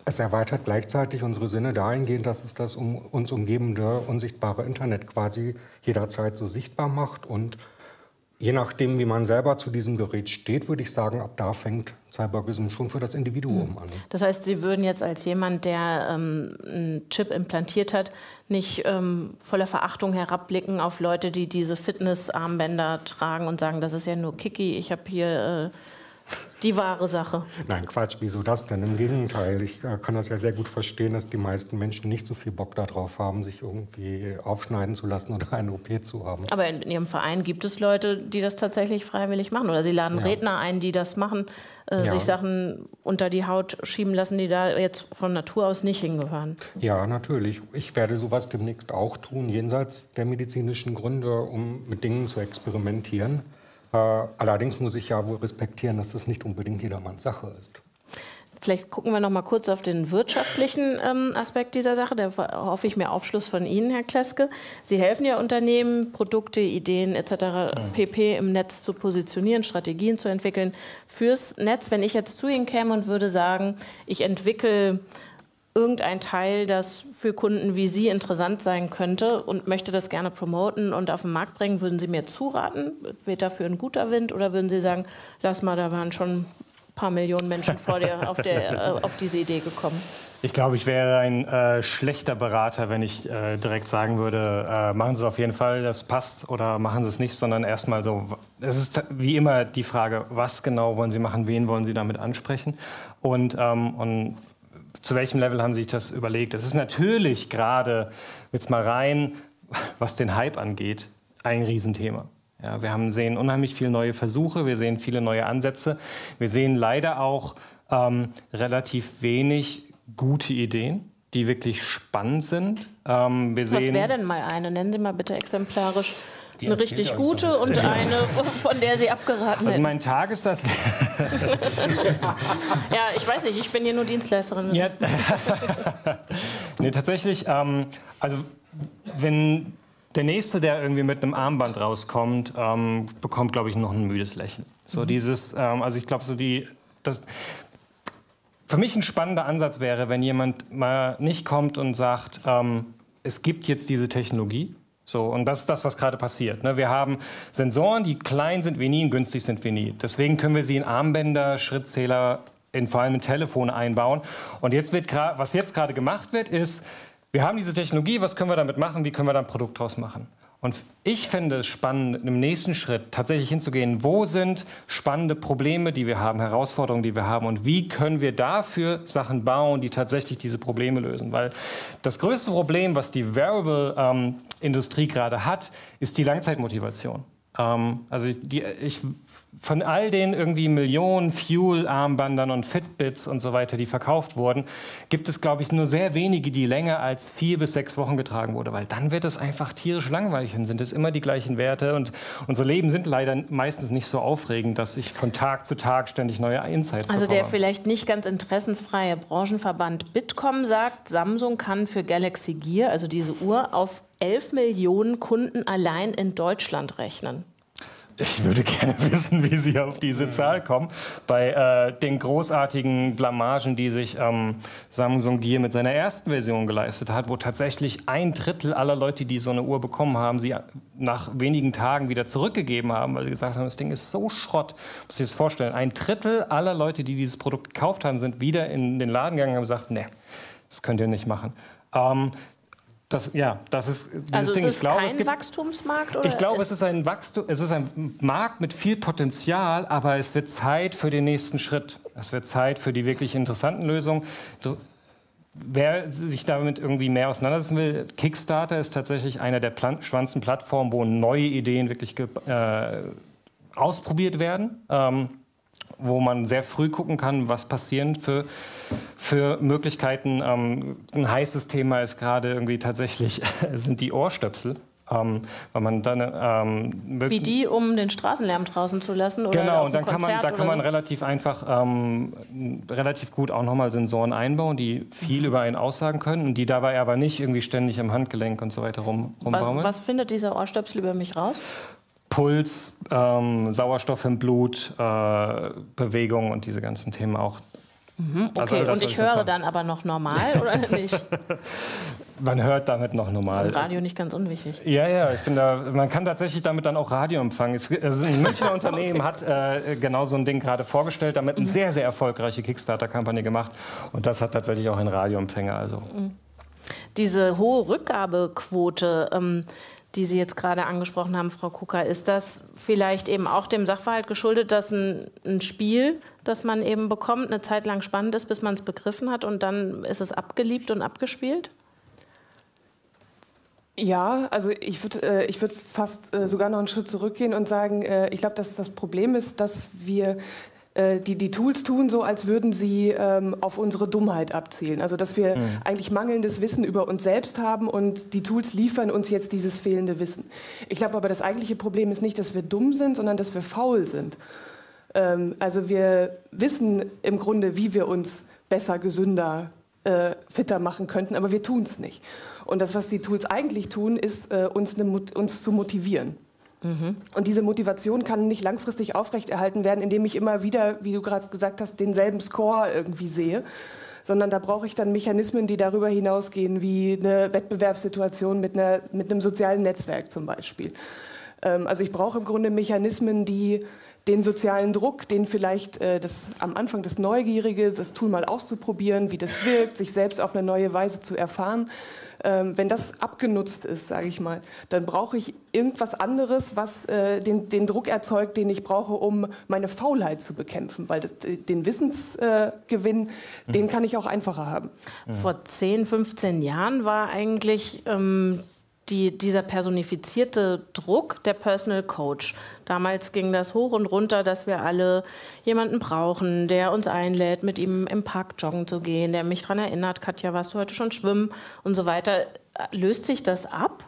es erweitert gleichzeitig unsere Sinne dahingehend, dass es das um uns umgebende, unsichtbare Internet quasi jederzeit so sichtbar macht und Je nachdem, wie man selber zu diesem Gerät steht, würde ich sagen, ab da fängt Cyborgism schon für das Individuum hm. an. Das heißt, Sie würden jetzt als jemand, der ähm, einen Chip implantiert hat, nicht ähm, voller Verachtung herabblicken auf Leute, die diese Fitnessarmbänder tragen und sagen, das ist ja nur Kiki, ich habe hier die wahre Sache. Nein, Quatsch, wieso das denn? Im Gegenteil, ich äh, kann das ja sehr gut verstehen, dass die meisten Menschen nicht so viel Bock darauf haben, sich irgendwie aufschneiden zu lassen oder eine OP zu haben. Aber in, in Ihrem Verein gibt es Leute, die das tatsächlich freiwillig machen oder Sie laden ja. Redner ein, die das machen, äh, ja. sich Sachen unter die Haut schieben lassen, die da jetzt von Natur aus nicht hingehören. Ja, natürlich. Ich werde sowas demnächst auch tun, jenseits der medizinischen Gründe, um mit Dingen zu experimentieren. Äh, allerdings muss ich ja wohl respektieren, dass das nicht unbedingt jedermanns Sache ist. Vielleicht gucken wir noch mal kurz auf den wirtschaftlichen ähm, Aspekt dieser Sache. Da hoffe ich mir Aufschluss von Ihnen, Herr Kleske. Sie helfen ja Unternehmen, Produkte, Ideen etc. pp. im Netz zu positionieren, Strategien zu entwickeln fürs Netz. Wenn ich jetzt zu Ihnen käme und würde sagen, ich entwickle irgendein Teil, das für Kunden wie Sie interessant sein könnte und möchte das gerne promoten und auf den Markt bringen, würden Sie mir zuraten? Wird dafür ein guter Wind oder würden Sie sagen, lass mal, da waren schon ein paar Millionen Menschen vor dir auf, der, äh, auf diese Idee gekommen? Ich glaube, ich wäre ein äh, schlechter Berater, wenn ich äh, direkt sagen würde, äh, machen Sie es auf jeden Fall, das passt, oder machen Sie es nicht, sondern erstmal so, es ist wie immer die Frage, was genau wollen Sie machen, wen wollen Sie damit ansprechen und, ähm, und zu welchem Level haben Sie sich das überlegt? Es ist natürlich gerade, jetzt mal rein, was den Hype angeht, ein Riesenthema. Ja, wir haben, sehen unheimlich viele neue Versuche, wir sehen viele neue Ansätze. Wir sehen leider auch ähm, relativ wenig gute Ideen, die wirklich spannend sind. Ähm, Was wäre denn mal eine? Nennen Sie mal bitte exemplarisch die eine richtig gute und eine, von der Sie abgeraten Also mein Tag ist das. ja, ich weiß nicht, ich bin hier nur Dienstleisterin. Ja. nee, tatsächlich, ähm, also wenn der Nächste, der irgendwie mit einem Armband rauskommt, ähm, bekommt, glaube ich, noch ein müdes Lächeln. So mhm. dieses, ähm, also ich glaube, so die, das, für mich ein spannender Ansatz wäre, wenn jemand mal nicht kommt und sagt, ähm, es gibt jetzt diese Technologie, so, und das ist das, was gerade passiert. Ne? Wir haben Sensoren, die klein sind wie nie und günstig sind wie nie. Deswegen können wir sie in Armbänder, Schrittzähler, in, vor allem in Telefone einbauen. Und jetzt wird was jetzt gerade gemacht wird, ist, wir haben diese Technologie, was können wir damit machen, wie können wir da ein Produkt draus machen? Und ich fände es spannend, im nächsten Schritt tatsächlich hinzugehen, wo sind spannende Probleme, die wir haben, Herausforderungen, die wir haben und wie können wir dafür Sachen bauen, die tatsächlich diese Probleme lösen. Weil das größte Problem, was die Wearable-Industrie ähm, gerade hat, ist die Langzeitmotivation. Ähm, also die, ich von all den irgendwie Millionen Fuel-Armbandern und Fitbits und so weiter, die verkauft wurden, gibt es, glaube ich, nur sehr wenige, die länger als vier bis sechs Wochen getragen wurden, weil dann wird es einfach tierisch langweilig. Dann sind es immer die gleichen Werte und unsere Leben sind leider meistens nicht so aufregend, dass ich von Tag zu Tag ständig neue Insights Also bekomme. der vielleicht nicht ganz interessensfreie Branchenverband Bitkom sagt, Samsung kann für Galaxy Gear, also diese Uhr, auf 11 Millionen Kunden allein in Deutschland rechnen. Ich würde gerne wissen, wie Sie auf diese Zahl kommen. Bei äh, den großartigen Blamagen, die sich ähm, Samsung Gear mit seiner ersten Version geleistet hat, wo tatsächlich ein Drittel aller Leute, die so eine Uhr bekommen haben, sie nach wenigen Tagen wieder zurückgegeben haben, weil sie gesagt haben, das Ding ist so Schrott. Muss ich das vorstellen. Ein Drittel aller Leute, die dieses Produkt gekauft haben, sind wieder in den Laden gegangen und haben gesagt, nee, das könnt ihr nicht machen. Ähm, das, ja, das ist dieses also Ding. Ist ich glaube, kein es gibt, Wachstumsmarkt? Oder ich glaube, es ist ein Wachstum, es ist ein Markt mit viel Potenzial, aber es wird Zeit für den nächsten Schritt. Es wird Zeit für die wirklich interessanten Lösungen. Wer sich damit irgendwie mehr auseinandersetzen will, Kickstarter ist tatsächlich einer der spannendsten Plattformen, wo neue Ideen wirklich äh, ausprobiert werden, ähm, wo man sehr früh gucken kann, was passieren für für Möglichkeiten. Ähm, ein heißes Thema ist gerade irgendwie tatsächlich, sind die Ohrstöpsel. Ähm, weil man dann, ähm, Wie die, um den Straßenlärm draußen zu lassen? Oder genau, und dann kann man, da kann man relativ einfach, ähm, relativ gut auch nochmal Sensoren einbauen, die viel mhm. über einen aussagen können und die dabei aber nicht irgendwie ständig im Handgelenk und so weiter rum, rumbaumeln. Was, was findet dieser Ohrstöpsel über mich raus? Puls, ähm, Sauerstoff im Blut, äh, Bewegung und diese ganzen Themen auch. Mhm, also okay, also, und ich höre dann aber noch normal oder nicht? Man hört damit noch normal. Und Radio nicht ganz unwichtig. Ja, ja, ich bin da, man kann tatsächlich damit dann auch Radio empfangen. Es, also ein Münchner Unternehmen okay. hat äh, genau so ein Ding gerade vorgestellt, damit eine mhm. sehr, sehr erfolgreiche Kickstarter-Kampagne gemacht. Und das hat tatsächlich auch einen Radioempfänger. Also. Mhm. Diese hohe Rückgabequote, ähm, die Sie jetzt gerade angesprochen haben, Frau Kucker, ist das vielleicht eben auch dem Sachverhalt geschuldet, dass ein, ein Spiel, das man eben bekommt, eine Zeit lang spannend ist, bis man es begriffen hat und dann ist es abgeliebt und abgespielt? Ja, also ich würde äh, würd fast äh, sogar noch einen Schritt zurückgehen und sagen, äh, ich glaube, dass das Problem ist, dass wir die, die Tools tun so, als würden sie ähm, auf unsere Dummheit abzielen. Also dass wir mhm. eigentlich mangelndes Wissen über uns selbst haben und die Tools liefern uns jetzt dieses fehlende Wissen. Ich glaube aber, das eigentliche Problem ist nicht, dass wir dumm sind, sondern dass wir faul sind. Ähm, also wir wissen im Grunde, wie wir uns besser, gesünder, äh, fitter machen könnten, aber wir tun es nicht. Und das, was die Tools eigentlich tun, ist, äh, uns, ne, uns zu motivieren. Mhm. Und diese Motivation kann nicht langfristig aufrechterhalten werden, indem ich immer wieder, wie du gerade gesagt hast, denselben Score irgendwie sehe, sondern da brauche ich dann Mechanismen, die darüber hinausgehen, wie eine Wettbewerbssituation mit, einer, mit einem sozialen Netzwerk zum Beispiel. Ähm, also ich brauche im Grunde Mechanismen, die den sozialen Druck, den vielleicht äh, das, am Anfang das Neugierige, das Tool mal auszuprobieren, wie das wirkt, sich selbst auf eine neue Weise zu erfahren, wenn das abgenutzt ist, sage ich mal, dann brauche ich irgendwas anderes, was äh, den, den, Druck erzeugt, den ich brauche, um meine Faulheit zu bekämpfen. Weil das, den Wissensgewinn, äh, den kann ich auch einfacher haben. Vor 10, 15 Jahren war eigentlich ähm, die, dieser personifizierte Druck der Personal Coach. Damals ging das hoch und runter, dass wir alle jemanden brauchen, der uns einlädt, mit ihm im Park joggen zu gehen, der mich daran erinnert, Katja, warst du heute schon schwimmen und so weiter. Löst sich das ab?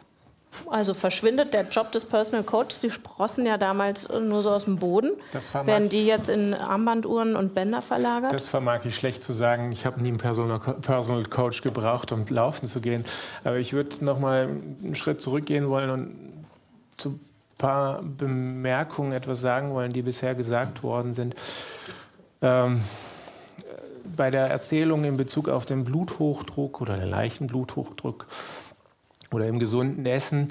Also verschwindet der Job des Personal Coaches, die sprossen ja damals nur so aus dem Boden. Werden die jetzt in Armbanduhren und Bänder verlagert? Das vermag ich schlecht zu sagen. Ich habe nie einen Personal, Personal Coach gebraucht, um laufen zu gehen. Aber ich würde noch mal einen Schritt zurückgehen wollen und zu ein paar Bemerkungen etwas sagen wollen, die bisher gesagt worden sind. Ähm, bei der Erzählung in Bezug auf den Bluthochdruck oder den leichten Bluthochdruck oder im gesunden Essen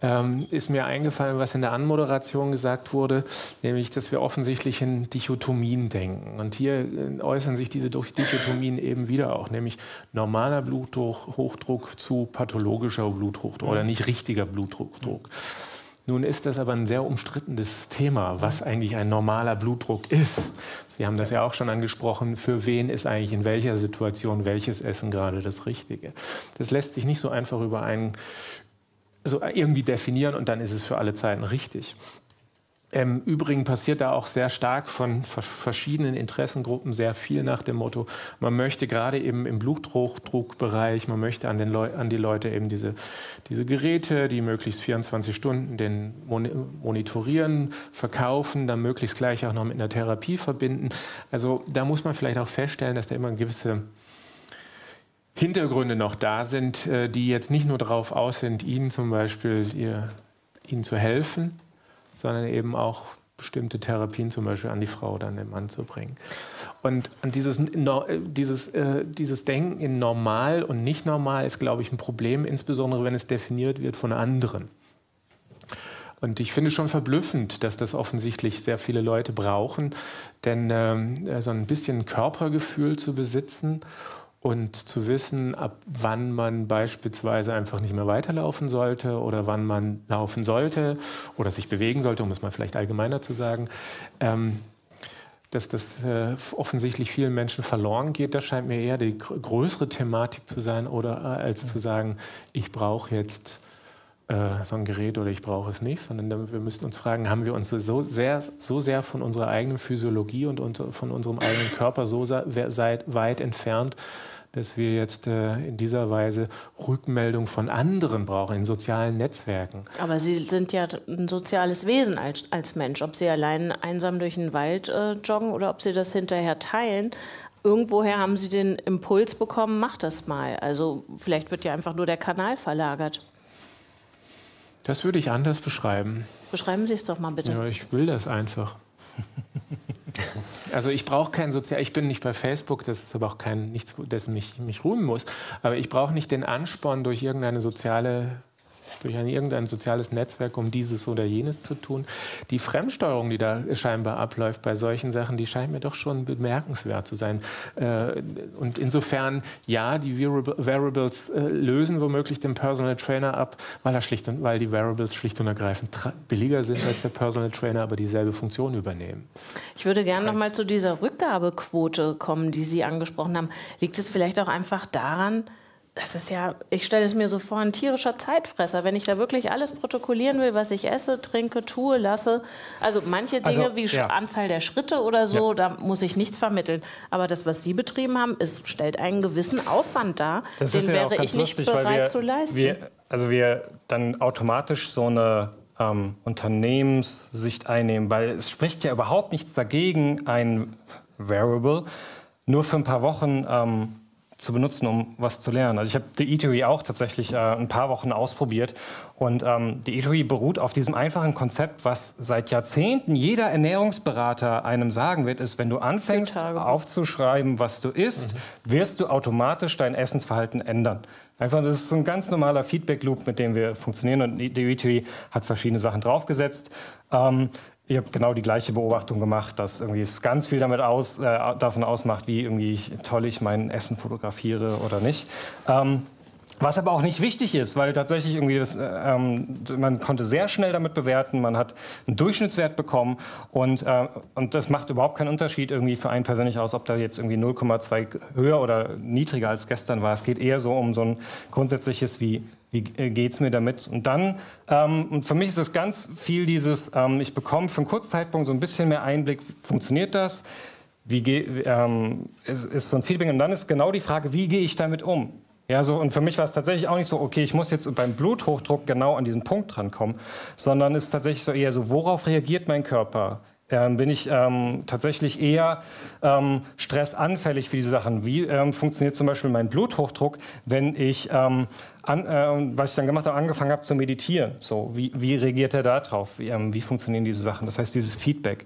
ähm, ist mir eingefallen, was in der Anmoderation gesagt wurde, nämlich, dass wir offensichtlich in Dichotomien denken. Und hier äh, äußern sich diese Dichotomien eben wieder auch, nämlich normaler Bluthochdruck zu pathologischer Bluthochdruck oder nicht richtiger Bluthochdruck. Nun ist das aber ein sehr umstrittenes Thema, was eigentlich ein normaler Blutdruck ist. Sie haben das ja auch schon angesprochen. Für wen ist eigentlich in welcher Situation welches Essen gerade das Richtige? Das lässt sich nicht so einfach über einen also irgendwie definieren und dann ist es für alle Zeiten richtig. Im Übrigen passiert da auch sehr stark von verschiedenen Interessengruppen sehr viel nach dem Motto, man möchte gerade eben im Blutdruckbereich, man möchte an, den Leu an die Leute eben diese, diese Geräte, die möglichst 24 Stunden den monitorieren, verkaufen, dann möglichst gleich auch noch mit einer Therapie verbinden. Also da muss man vielleicht auch feststellen, dass da immer gewisse Hintergründe noch da sind, äh, die jetzt nicht nur darauf aus sind, Ihnen zum Beispiel ihr, Ihnen zu helfen, sondern eben auch bestimmte Therapien zum Beispiel an die Frau oder an den Mann zu bringen. Und, dieses, dieses, äh, dieses Denken in normal und nicht normal ist, glaube ich, ein Problem, insbesondere wenn es definiert wird von anderen. Und ich finde schon verblüffend, dass das offensichtlich sehr viele Leute brauchen, denn äh, so ein bisschen Körpergefühl zu besitzen und zu wissen, ab wann man beispielsweise einfach nicht mehr weiterlaufen sollte oder wann man laufen sollte oder sich bewegen sollte, um es mal vielleicht allgemeiner zu sagen. Ähm, dass das äh, offensichtlich vielen Menschen verloren geht, das scheint mir eher die größere Thematik zu sein, oder äh, als zu sagen, ich brauche jetzt äh, so ein Gerät oder ich brauche es nicht, sondern wir müssen uns fragen, haben wir uns so sehr, so sehr von unserer eigenen Physiologie und von unserem eigenen Körper so weit entfernt, dass wir jetzt äh, in dieser Weise Rückmeldung von anderen brauchen, in sozialen Netzwerken. Aber Sie sind ja ein soziales Wesen als, als Mensch. Ob Sie allein einsam durch den Wald äh, joggen oder ob Sie das hinterher teilen. Irgendwoher haben Sie den Impuls bekommen, mach das mal. Also vielleicht wird ja einfach nur der Kanal verlagert. Das würde ich anders beschreiben. Beschreiben Sie es doch mal bitte. Ja, ich will das einfach. Also ich brauche kein Sozial, ich bin nicht bei Facebook, das ist aber auch kein nichts, dessen mich, mich rühmen muss. Aber ich brauche nicht den Ansporn durch irgendeine soziale durch ein irgendein soziales Netzwerk, um dieses oder jenes zu tun. Die Fremdsteuerung, die da scheinbar abläuft bei solchen Sachen, die scheint mir doch schon bemerkenswert zu sein. Äh, und insofern, ja, die Variables äh, lösen womöglich den Personal Trainer ab, weil, er schlicht und, weil die Variables schlicht und ergreifend billiger sind als der Personal Trainer, aber dieselbe Funktion übernehmen. Ich würde gerne noch mal zu dieser Rückgabequote kommen, die Sie angesprochen haben. Liegt es vielleicht auch einfach daran, das ist ja, ich stelle es mir so vor, ein tierischer Zeitfresser. Wenn ich da wirklich alles protokollieren will, was ich esse, trinke, tue, lasse. Also manche Dinge also, wie ja. Anzahl der Schritte oder so, ja. da muss ich nichts vermitteln. Aber das, was Sie betrieben haben, ist, stellt einen gewissen Aufwand dar. Das den wäre ich nicht lustig, bereit wir, zu leisten. Wir, also wir dann automatisch so eine ähm, Unternehmenssicht einnehmen, weil es spricht ja überhaupt nichts dagegen, ein Variable nur für ein paar Wochen ähm, zu benutzen, um was zu lernen. Also ich habe die Eatery auch tatsächlich äh, ein paar Wochen ausprobiert und ähm, die Eatery beruht auf diesem einfachen Konzept, was seit Jahrzehnten jeder Ernährungsberater einem sagen wird, ist, wenn du anfängst aufzuschreiben, was du isst, mhm. wirst du automatisch dein Essensverhalten ändern. Einfach, das ist so ein ganz normaler Feedback-Loop, mit dem wir funktionieren und die Eatery hat verschiedene Sachen draufgesetzt. Ähm, ich habe genau die gleiche Beobachtung gemacht, dass irgendwie es ganz viel damit aus, äh, davon ausmacht, wie irgendwie toll ich mein Essen fotografiere oder nicht. Ähm, was aber auch nicht wichtig ist, weil tatsächlich irgendwie das, äh, ähm, man konnte sehr schnell damit bewerten, man hat einen Durchschnittswert bekommen und, äh, und das macht überhaupt keinen Unterschied irgendwie für einen persönlich aus, ob da jetzt irgendwie 0,2 höher oder niedriger als gestern war. Es geht eher so um so ein grundsätzliches wie wie äh, geht es mir damit? Und dann, ähm, und für mich ist es ganz viel dieses, ähm, ich bekomme für einen Kurzzeitpunkt so ein bisschen mehr Einblick, funktioniert das? Wie ähm, ist, ist so ein Feedback? Und dann ist genau die Frage, wie gehe ich damit um? Ja, so, und für mich war es tatsächlich auch nicht so, okay, ich muss jetzt beim Bluthochdruck genau an diesen Punkt drankommen, sondern es ist tatsächlich so eher so, worauf reagiert mein Körper? Ähm, bin ich ähm, tatsächlich eher ähm, stressanfällig für diese Sachen. Wie ähm, funktioniert zum Beispiel mein Bluthochdruck, wenn ich, ähm, an, äh, was ich dann gemacht habe, angefangen habe zu meditieren? So, wie, wie reagiert er da drauf? Wie, ähm, wie funktionieren diese Sachen? Das heißt, dieses Feedback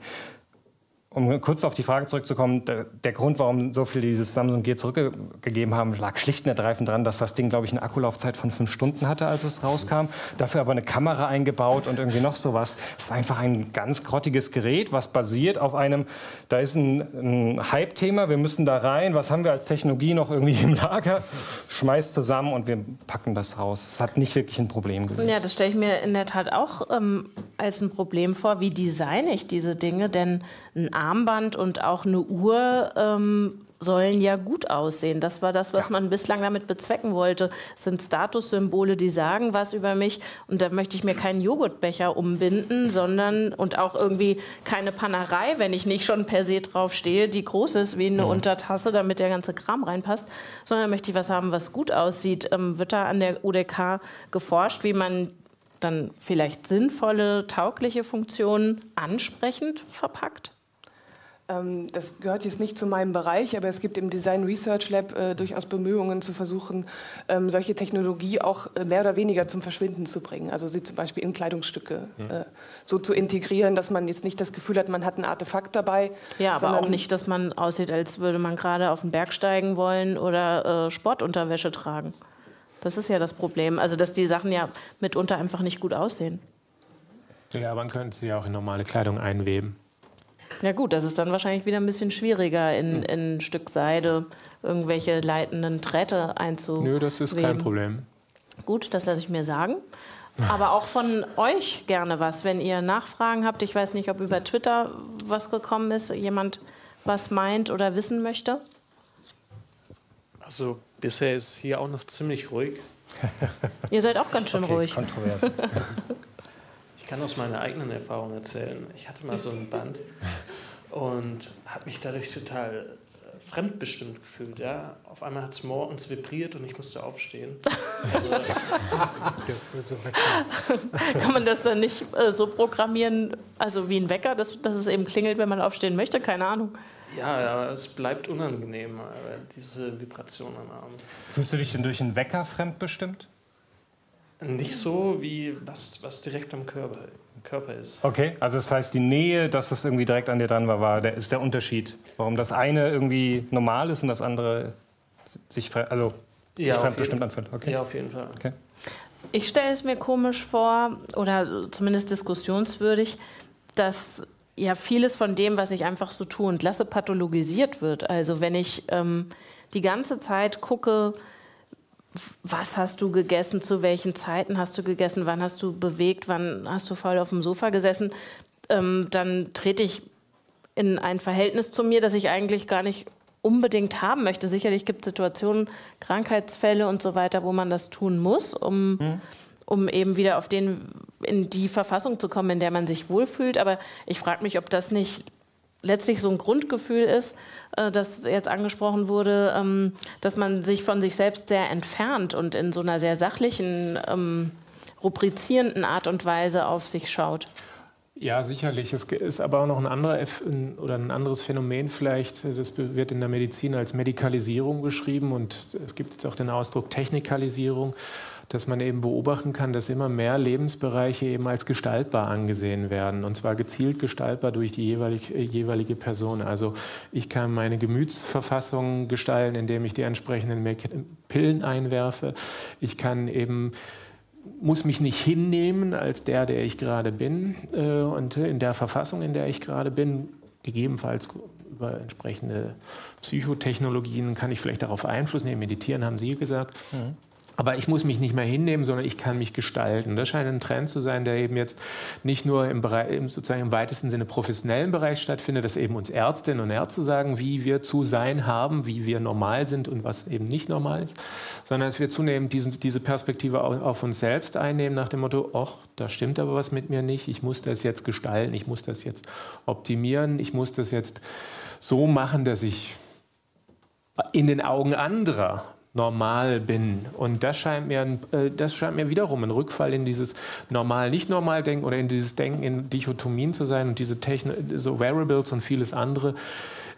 um kurz auf die Frage zurückzukommen, der, der, Grund, warum so viele dieses Samsung Gear zurückgegeben haben, lag schlicht und ergreifend daran, dass das Ding, glaube ich, eine Akkulaufzeit von fünf Stunden hatte, als es rauskam. Dafür aber eine Kamera eingebaut und irgendwie noch sowas. Es war einfach ein ganz grottiges Gerät, was basiert auf einem, da ist ein, ein Hype-Thema, wir müssen da rein, was haben wir als Technologie noch irgendwie im Lager? Schmeißt zusammen und wir packen das raus. Es hat nicht wirklich ein Problem gelöst. Ja, das stelle ich mir in der Tat auch ähm, als ein Problem vor. Wie designe ich diese Dinge? Denn ein Armband und auch eine Uhr ähm, sollen ja gut aussehen. Das war das, was ja. man bislang damit bezwecken wollte. Es sind Statussymbole, die sagen was über mich. Und da möchte ich mir keinen Joghurtbecher umbinden, sondern und auch irgendwie keine Panerei, wenn ich nicht schon per se drauf stehe, die groß ist wie eine mhm. Untertasse, damit der ganze Kram reinpasst, sondern möchte ich was haben, was gut aussieht. Ähm, wird da an der UDK geforscht, wie man dann vielleicht sinnvolle, taugliche Funktionen ansprechend verpackt? Ähm, das gehört jetzt nicht zu meinem Bereich, aber es gibt im Design Research Lab äh, durchaus Bemühungen zu versuchen, ähm, solche Technologie auch äh, mehr oder weniger zum Verschwinden zu bringen. Also sie zum Beispiel in Kleidungsstücke äh, so zu integrieren, dass man jetzt nicht das Gefühl hat, man hat ein Artefakt dabei. Ja, aber auch nicht, dass man aussieht, als würde man gerade auf den Berg steigen wollen oder äh, Sportunterwäsche tragen. Das ist ja das Problem. Also dass die Sachen ja mitunter einfach nicht gut aussehen. Ja, man könnte sie auch in normale Kleidung einweben. Ja gut, das ist dann wahrscheinlich wieder ein bisschen schwieriger, in, hm. in ein Stück Seide irgendwelche leitenden Drähte einzuweben. Nö, das ist kein Problem. Gut, das lasse ich mir sagen. Aber auch von euch gerne was, wenn ihr Nachfragen habt. Ich weiß nicht, ob über Twitter was gekommen ist, jemand was meint oder wissen möchte. Also bisher ist hier auch noch ziemlich ruhig. ihr seid auch ganz schön okay, ruhig. Kontrovers. kann aus meiner eigenen Erfahrung erzählen. Ich hatte mal so ein Band und habe mich dadurch total äh, fremdbestimmt gefühlt. Ja? Auf einmal hat es morgens vibriert und ich musste aufstehen. Also, Kann man das dann nicht äh, so programmieren, also wie ein Wecker, dass, dass es eben klingelt, wenn man aufstehen möchte? Keine Ahnung. Ja, ja, es bleibt unangenehm, äh, diese Vibration am Abend. Fühlst du dich denn durch einen Wecker fremdbestimmt? Nicht so, wie was, was direkt am Körper, Körper ist. Okay, also das heißt, die Nähe, dass das irgendwie direkt an dir dran war, war der, ist der Unterschied. Warum das eine irgendwie normal ist und das andere sich, also, ja, sich fremdbestimmt anfühlt. Okay. Ja, auf jeden Fall. Okay. Ich stelle es mir komisch vor, oder zumindest diskussionswürdig, dass ja vieles von dem, was ich einfach so tue und lasse, pathologisiert wird. Also wenn ich ähm, die ganze Zeit gucke, was hast du gegessen, zu welchen Zeiten hast du gegessen, wann hast du bewegt, wann hast du faul auf dem Sofa gesessen, ähm, dann trete ich in ein Verhältnis zu mir, das ich eigentlich gar nicht unbedingt haben möchte. Sicherlich gibt es Situationen, Krankheitsfälle und so weiter, wo man das tun muss, um, mhm. um eben wieder auf den, in die Verfassung zu kommen, in der man sich wohlfühlt. Aber ich frage mich, ob das nicht letztlich so ein Grundgefühl ist, äh, das jetzt angesprochen wurde, ähm, dass man sich von sich selbst sehr entfernt und in so einer sehr sachlichen, ähm, rubrizierenden Art und Weise auf sich schaut. Ja, sicherlich. Es ist aber auch noch ein, anderer, oder ein anderes Phänomen vielleicht, das wird in der Medizin als Medikalisierung beschrieben und es gibt jetzt auch den Ausdruck Technikalisierung, dass man eben beobachten kann, dass immer mehr Lebensbereiche eben als gestaltbar angesehen werden und zwar gezielt gestaltbar durch die jeweilige, jeweilige Person. Also ich kann meine Gemütsverfassung gestalten, indem ich die entsprechenden Pillen einwerfe. Ich kann eben muss mich nicht hinnehmen als der, der ich gerade bin äh, und in der Verfassung, in der ich gerade bin, gegebenenfalls über entsprechende Psychotechnologien kann ich vielleicht darauf Einfluss nehmen. Meditieren haben Sie gesagt. Mhm. Aber ich muss mich nicht mehr hinnehmen, sondern ich kann mich gestalten. Das scheint ein Trend zu sein, der eben jetzt nicht nur im, Bereich, sozusagen im weitesten Sinne professionellen Bereich stattfindet, dass eben uns Ärztinnen und Ärzte sagen, wie wir zu sein haben, wie wir normal sind und was eben nicht normal ist, sondern dass wir zunehmend diesen, diese Perspektive auf, uns selbst einnehmen, nach dem Motto, ach, da stimmt aber was mit mir nicht, ich muss das jetzt gestalten, ich muss das jetzt optimieren, ich muss das jetzt so machen, dass ich in den Augen anderer normal bin. Und das scheint mir, äh, das scheint mir wiederum ein Rückfall in dieses normal-nicht-normal-Denken oder in dieses Denken in Dichotomien zu sein und diese Techno so Variables und vieles andere.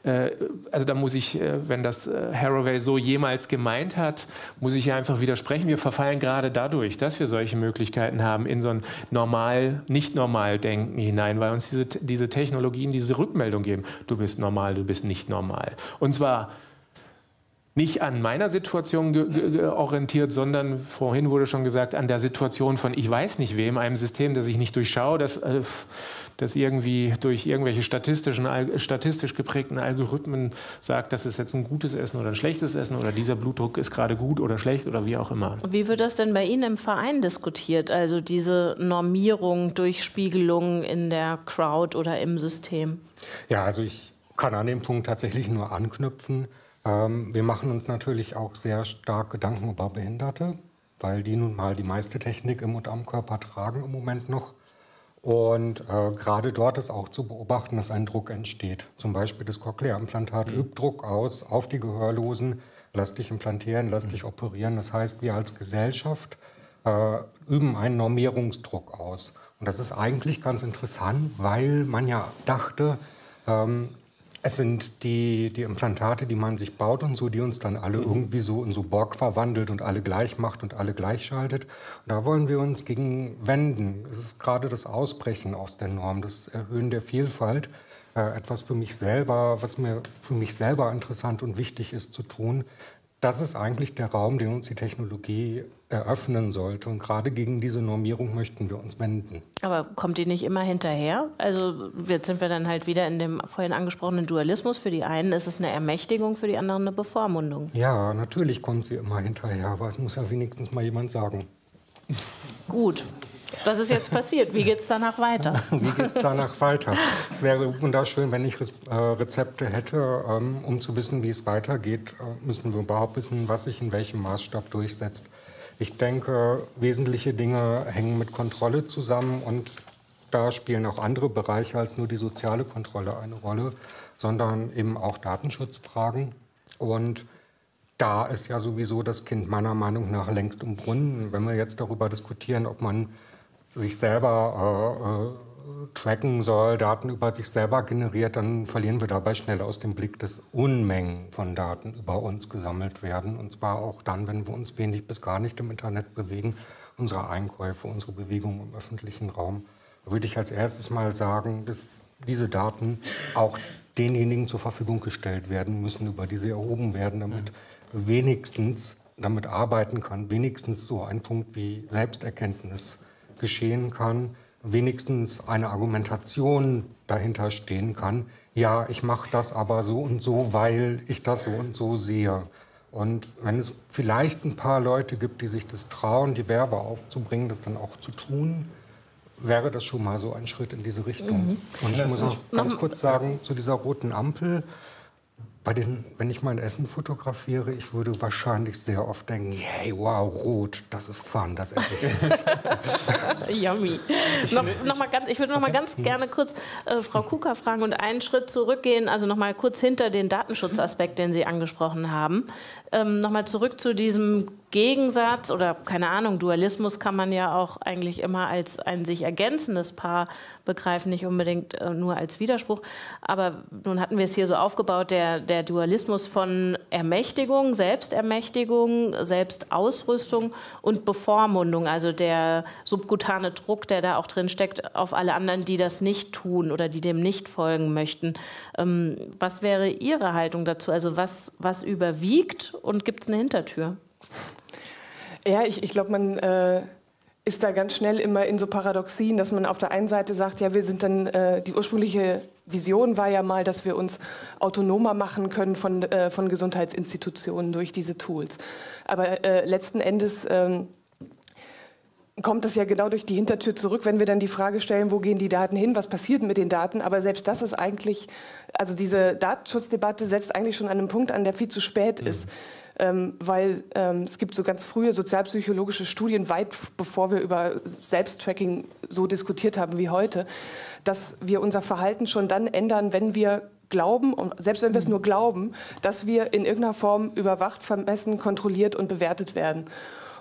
Äh, also da muss ich, äh, wenn das Haraway so jemals gemeint hat, muss ich einfach widersprechen. Wir verfallen gerade dadurch, dass wir solche Möglichkeiten haben, in so ein normal, nicht normal Denken hinein, weil uns diese, diese Technologien diese Rückmeldung geben. Du bist normal, du bist nicht normal. Und zwar nicht an meiner Situation orientiert, sondern vorhin wurde schon gesagt, an der Situation von ich weiß nicht wem, einem System, das ich nicht durchschaue, das, äh, das irgendwie durch irgendwelche statistischen, statistisch geprägten Algorithmen sagt, das ist jetzt ein gutes Essen oder ein schlechtes Essen oder dieser Blutdruck ist gerade gut oder schlecht oder wie auch immer. Wie wird das denn bei Ihnen im Verein diskutiert? Also diese Normierung, Durchspiegelung in der Crowd oder im System? Ja, also ich kann an dem Punkt tatsächlich nur anknüpfen. Ähm, wir machen uns natürlich auch sehr stark Gedanken über Behinderte, weil die nun mal die meiste Technik im und am Körper tragen im Moment noch. Und äh, gerade dort ist auch zu beobachten, dass ein Druck entsteht. Zum Beispiel das Cochlea-Implantat mhm. übt Druck aus auf die Gehörlosen. Lass dich implantieren, lass mhm. dich operieren. Das heißt, wir als Gesellschaft äh, üben einen Normierungsdruck aus. Und das ist eigentlich ganz interessant, weil man ja dachte, ähm, es sind die, die Implantate, die man sich baut und so, die uns dann alle mhm. irgendwie so in so Borg verwandelt und alle gleich macht und alle gleich schaltet. Und da wollen wir uns gegen wenden. Es ist gerade das Ausbrechen aus der Norm, das Erhöhen der Vielfalt. Äh, etwas für mich selber, was mir für mich selber interessant und wichtig ist zu tun, das ist eigentlich der Raum, den uns die Technologie eröffnen sollte. Und gerade gegen diese Normierung möchten wir uns wenden. Aber kommt die nicht immer hinterher? Also jetzt sind wir dann halt wieder in dem vorhin angesprochenen Dualismus. Für die einen ist es eine Ermächtigung, für die anderen eine Bevormundung. Ja, natürlich kommt sie immer hinterher, aber es muss ja wenigstens mal jemand sagen. Gut. Das ist jetzt passiert. Wie geht es danach weiter? Wie geht es danach weiter? Es wäre wunderschön, wenn ich äh, Rezepte hätte, ähm, um zu wissen, wie es weitergeht. Äh, müssen wir überhaupt wissen, was sich in welchem Maßstab durchsetzt. Ich denke, wesentliche Dinge hängen mit Kontrolle zusammen und da spielen auch andere Bereiche als nur die soziale Kontrolle eine Rolle, sondern eben auch Datenschutzfragen. Und da ist ja sowieso das Kind meiner Meinung nach längst im Brunnen. Wenn wir jetzt darüber diskutieren, ob man sich selber äh, äh, tracken soll, Daten über sich selber generiert, dann verlieren wir dabei schnell aus dem Blick, dass Unmengen von Daten über uns gesammelt werden. Und zwar auch dann, wenn wir uns wenig bis gar nicht im Internet bewegen, unsere Einkäufe, unsere Bewegungen im öffentlichen Raum. Da würde ich als erstes mal sagen, dass diese Daten auch denjenigen zur Verfügung gestellt werden müssen, über die sie erhoben werden, damit wenigstens damit arbeiten kann, wenigstens so ein Punkt wie Selbsterkenntnis geschehen kann, wenigstens eine Argumentation dahinter stehen kann, ja, ich mache das aber so und so, weil ich das so und so sehe. Und wenn es vielleicht ein paar Leute gibt, die sich das trauen, die Werbe aufzubringen, das dann auch zu tun, wäre das schon mal so ein Schritt in diese Richtung. Mhm. Und ich muss auch ganz kurz sagen, zu dieser roten Ampel, bei den, wenn ich mein Essen fotografiere, ich würde wahrscheinlich sehr oft denken, hey, wow, rot, das ist fun, das esse ich jetzt. Yummy. noch, noch mal ganz, ich würde noch mal ganz gerne kurz äh, Frau Kuka fragen und einen Schritt zurückgehen, also noch mal kurz hinter den Datenschutzaspekt, den Sie angesprochen haben. Ähm, noch mal zurück zu diesem Gegensatz oder keine Ahnung, Dualismus kann man ja auch eigentlich immer als ein sich ergänzendes Paar begreifen, nicht unbedingt äh, nur als Widerspruch. Aber nun hatten wir es hier so aufgebaut, der, der Dualismus von Ermächtigung, Selbstermächtigung, Selbstausrüstung und Bevormundung, also der subkutane Druck, der da auch drin steckt, auf alle anderen, die das nicht tun oder die dem nicht folgen möchten. Ähm, was wäre Ihre Haltung dazu? Also was, was überwiegt und gibt es eine Hintertür? Ja, ich, ich glaube, man äh, ist da ganz schnell immer in so Paradoxien, dass man auf der einen Seite sagt, ja, wir sind dann, äh, die ursprüngliche Vision war ja mal, dass wir uns autonomer machen können von, äh, von Gesundheitsinstitutionen durch diese Tools. Aber äh, letzten Endes ähm, kommt das ja genau durch die Hintertür zurück, wenn wir dann die Frage stellen, wo gehen die Daten hin, was passiert mit den Daten. Aber selbst das ist eigentlich, also diese Datenschutzdebatte setzt eigentlich schon an einem Punkt an, der viel zu spät mhm. ist ähm, weil ähm, es gibt so ganz frühe sozialpsychologische Studien, weit bevor wir über Selbsttracking so diskutiert haben wie heute, dass wir unser Verhalten schon dann ändern, wenn wir glauben, selbst wenn wir es nur glauben, dass wir in irgendeiner Form überwacht, vermessen, kontrolliert und bewertet werden.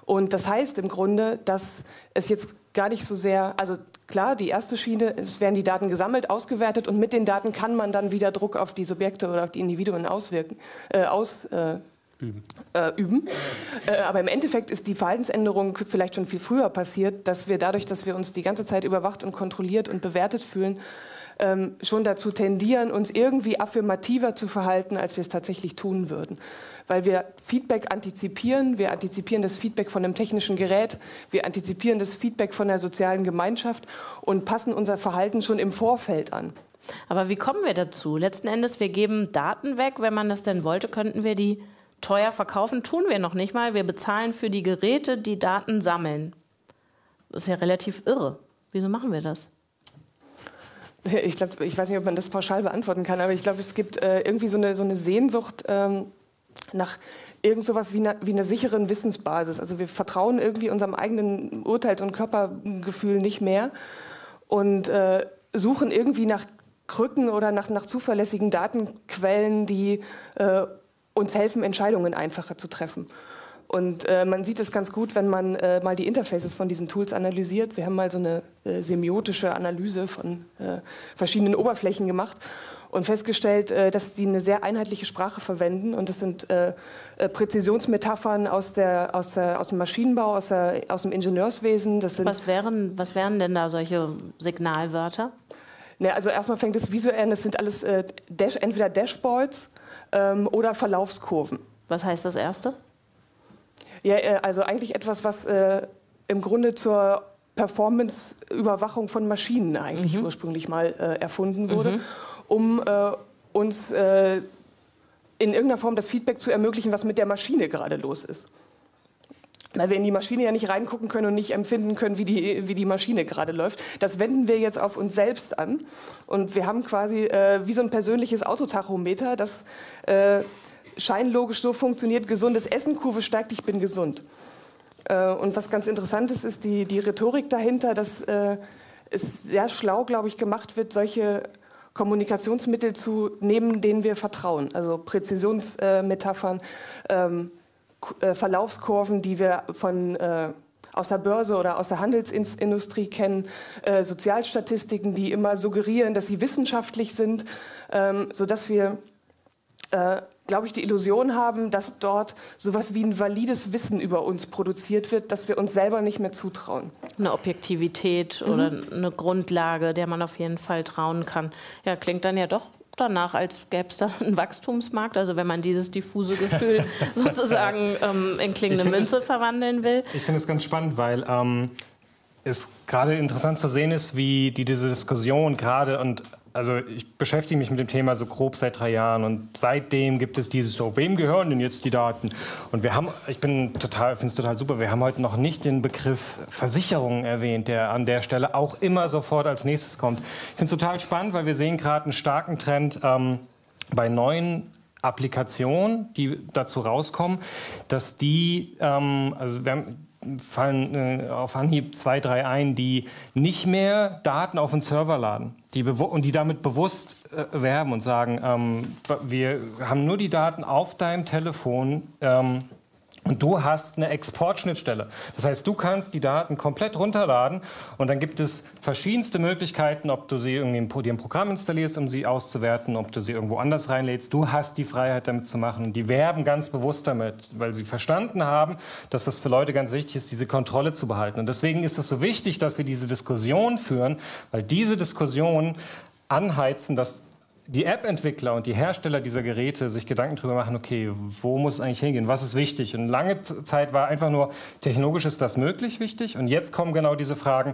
Und das heißt im Grunde, dass es jetzt gar nicht so sehr, also klar, die erste Schiene, es werden die Daten gesammelt, ausgewertet und mit den Daten kann man dann wieder Druck auf die Subjekte oder auf die Individuen auswirken, äh, aus, äh, üben. Äh, üben. Äh, aber im Endeffekt ist die Verhaltensänderung vielleicht schon viel früher passiert, dass wir dadurch, dass wir uns die ganze Zeit überwacht und kontrolliert und bewertet fühlen, ähm, schon dazu tendieren, uns irgendwie affirmativer zu verhalten, als wir es tatsächlich tun würden. Weil wir Feedback antizipieren, wir antizipieren das Feedback von einem technischen Gerät, wir antizipieren das Feedback von der sozialen Gemeinschaft und passen unser Verhalten schon im Vorfeld an. Aber wie kommen wir dazu? Letzten Endes, wir geben Daten weg. Wenn man das denn wollte, könnten wir die teuer verkaufen tun wir noch nicht mal. Wir bezahlen für die Geräte, die Daten sammeln. Das ist ja relativ irre. Wieso machen wir das? Ich glaube, ich weiß nicht, ob man das pauschal beantworten kann, aber ich glaube, es gibt äh, irgendwie so eine, so eine Sehnsucht ähm, nach irgend sowas wie, eine, wie einer sicheren Wissensbasis. Also wir vertrauen irgendwie unserem eigenen Urteils- und Körpergefühl nicht mehr und äh, suchen irgendwie nach Krücken oder nach, nach zuverlässigen Datenquellen, die äh, uns helfen, Entscheidungen einfacher zu treffen. Und äh, man sieht es ganz gut, wenn man äh, mal die Interfaces von diesen Tools analysiert. Wir haben mal so eine äh, semiotische Analyse von äh, verschiedenen Oberflächen gemacht und festgestellt, äh, dass die eine sehr einheitliche Sprache verwenden. Und das sind äh, Präzisionsmetaphern aus, der, aus, der, aus dem Maschinenbau, aus, der, aus dem Ingenieurswesen. Was, wären, was wären denn da solche Signalwörter? Ne, also erstmal fängt es visuell an, das sind alles Dash, entweder Dashboards ähm, oder Verlaufskurven. Was heißt das erste? Ja, äh, also eigentlich etwas, was äh, im Grunde zur Performance-Überwachung von Maschinen eigentlich mhm. ursprünglich mal äh, erfunden wurde, mhm. Um äh, uns äh, in irgendeiner Form das Feedback zu ermöglichen, was mit der Maschine gerade los ist weil wir in die Maschine ja nicht reingucken können und nicht empfinden können, wie die, wie die Maschine gerade läuft. Das wenden wir jetzt auf uns selbst an. Und wir haben quasi äh, wie so ein persönliches Autotachometer, das äh, scheinlogisch so funktioniert, gesundes Essen, Kurve steigt, ich bin gesund. Äh, und was ganz interessant ist, ist die, die Rhetorik dahinter, dass äh, es sehr schlau, glaube ich, gemacht wird, solche Kommunikationsmittel zu nehmen, denen wir vertrauen. Also Präzisionsmetaphern, ähm, äh, Verlaufskurven, die wir von äh, aus der Börse oder aus der Handelsindustrie kennen, äh, Sozialstatistiken, die immer suggerieren, dass sie wissenschaftlich sind, ähm, sodass wir, äh, glaube ich, die Illusion haben, dass dort sowas wie ein valides Wissen über uns produziert wird, das wir uns selber nicht mehr zutrauen. Eine Objektivität mhm. oder eine Grundlage, der man auf jeden Fall trauen kann. Ja, klingt dann ja doch danach, als gäbe es da einen Wachstumsmarkt, also wenn man dieses diffuse Gefühl sozusagen ähm, in klingende Münze es, verwandeln will. Ich finde es ganz spannend, weil ähm, es gerade interessant zu sehen ist, wie die, diese Diskussion gerade und also ich beschäftige mich mit dem Thema so grob seit drei Jahren und seitdem gibt es dieses so, wem gehören denn jetzt die Daten? Und wir haben, ich bin total, finde es total super, wir haben heute noch nicht den Begriff Versicherung erwähnt, der an der Stelle auch immer sofort als nächstes kommt. Ich finde es total spannend, weil wir sehen gerade einen starken Trend ähm, bei neuen Applikationen, die dazu rauskommen, dass die, ähm, also wir haben fallen äh, auf Anhieb zwei, drei ein, die nicht mehr Daten auf den Server laden die und die damit bewusst äh, werben und sagen, ähm, wir haben nur die Daten auf deinem Telefon ähm, und du hast eine Exportschnittstelle. Das heißt, du kannst die Daten komplett runterladen und dann gibt es verschiedenste Möglichkeiten, ob du sie irgendwie dir ein Programm installierst, um sie auszuwerten, ob du sie irgendwo anders reinlädst. Du hast die Freiheit, damit zu machen. Die werben ganz bewusst damit, weil sie verstanden haben, dass das für Leute ganz wichtig ist, diese Kontrolle zu behalten. Und deswegen ist es so wichtig, dass wir diese Diskussion führen, weil diese Diskussion anheizen, dass die App-Entwickler und die Hersteller dieser Geräte sich Gedanken darüber machen, okay, wo muss es eigentlich hingehen, was ist wichtig? Und lange Zeit war einfach nur, technologisch ist das möglich wichtig. Und jetzt kommen genau diese Fragen,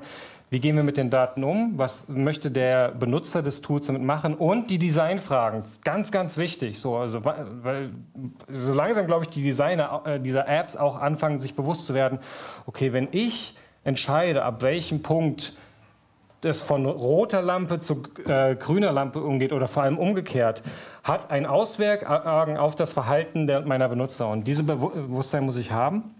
wie gehen wir mit den Daten um? Was möchte der Benutzer des Tools damit machen? Und die Designfragen, ganz, ganz wichtig. So, also, weil so langsam, glaube ich, die Designer äh, dieser Apps auch anfangen, sich bewusst zu werden, okay, wenn ich entscheide, ab welchem Punkt das von roter Lampe zu äh, grüner Lampe umgeht oder vor allem umgekehrt, hat ein Auswirkungen auf das Verhalten der, meiner Benutzer. Und diese Bewusstsein muss ich haben.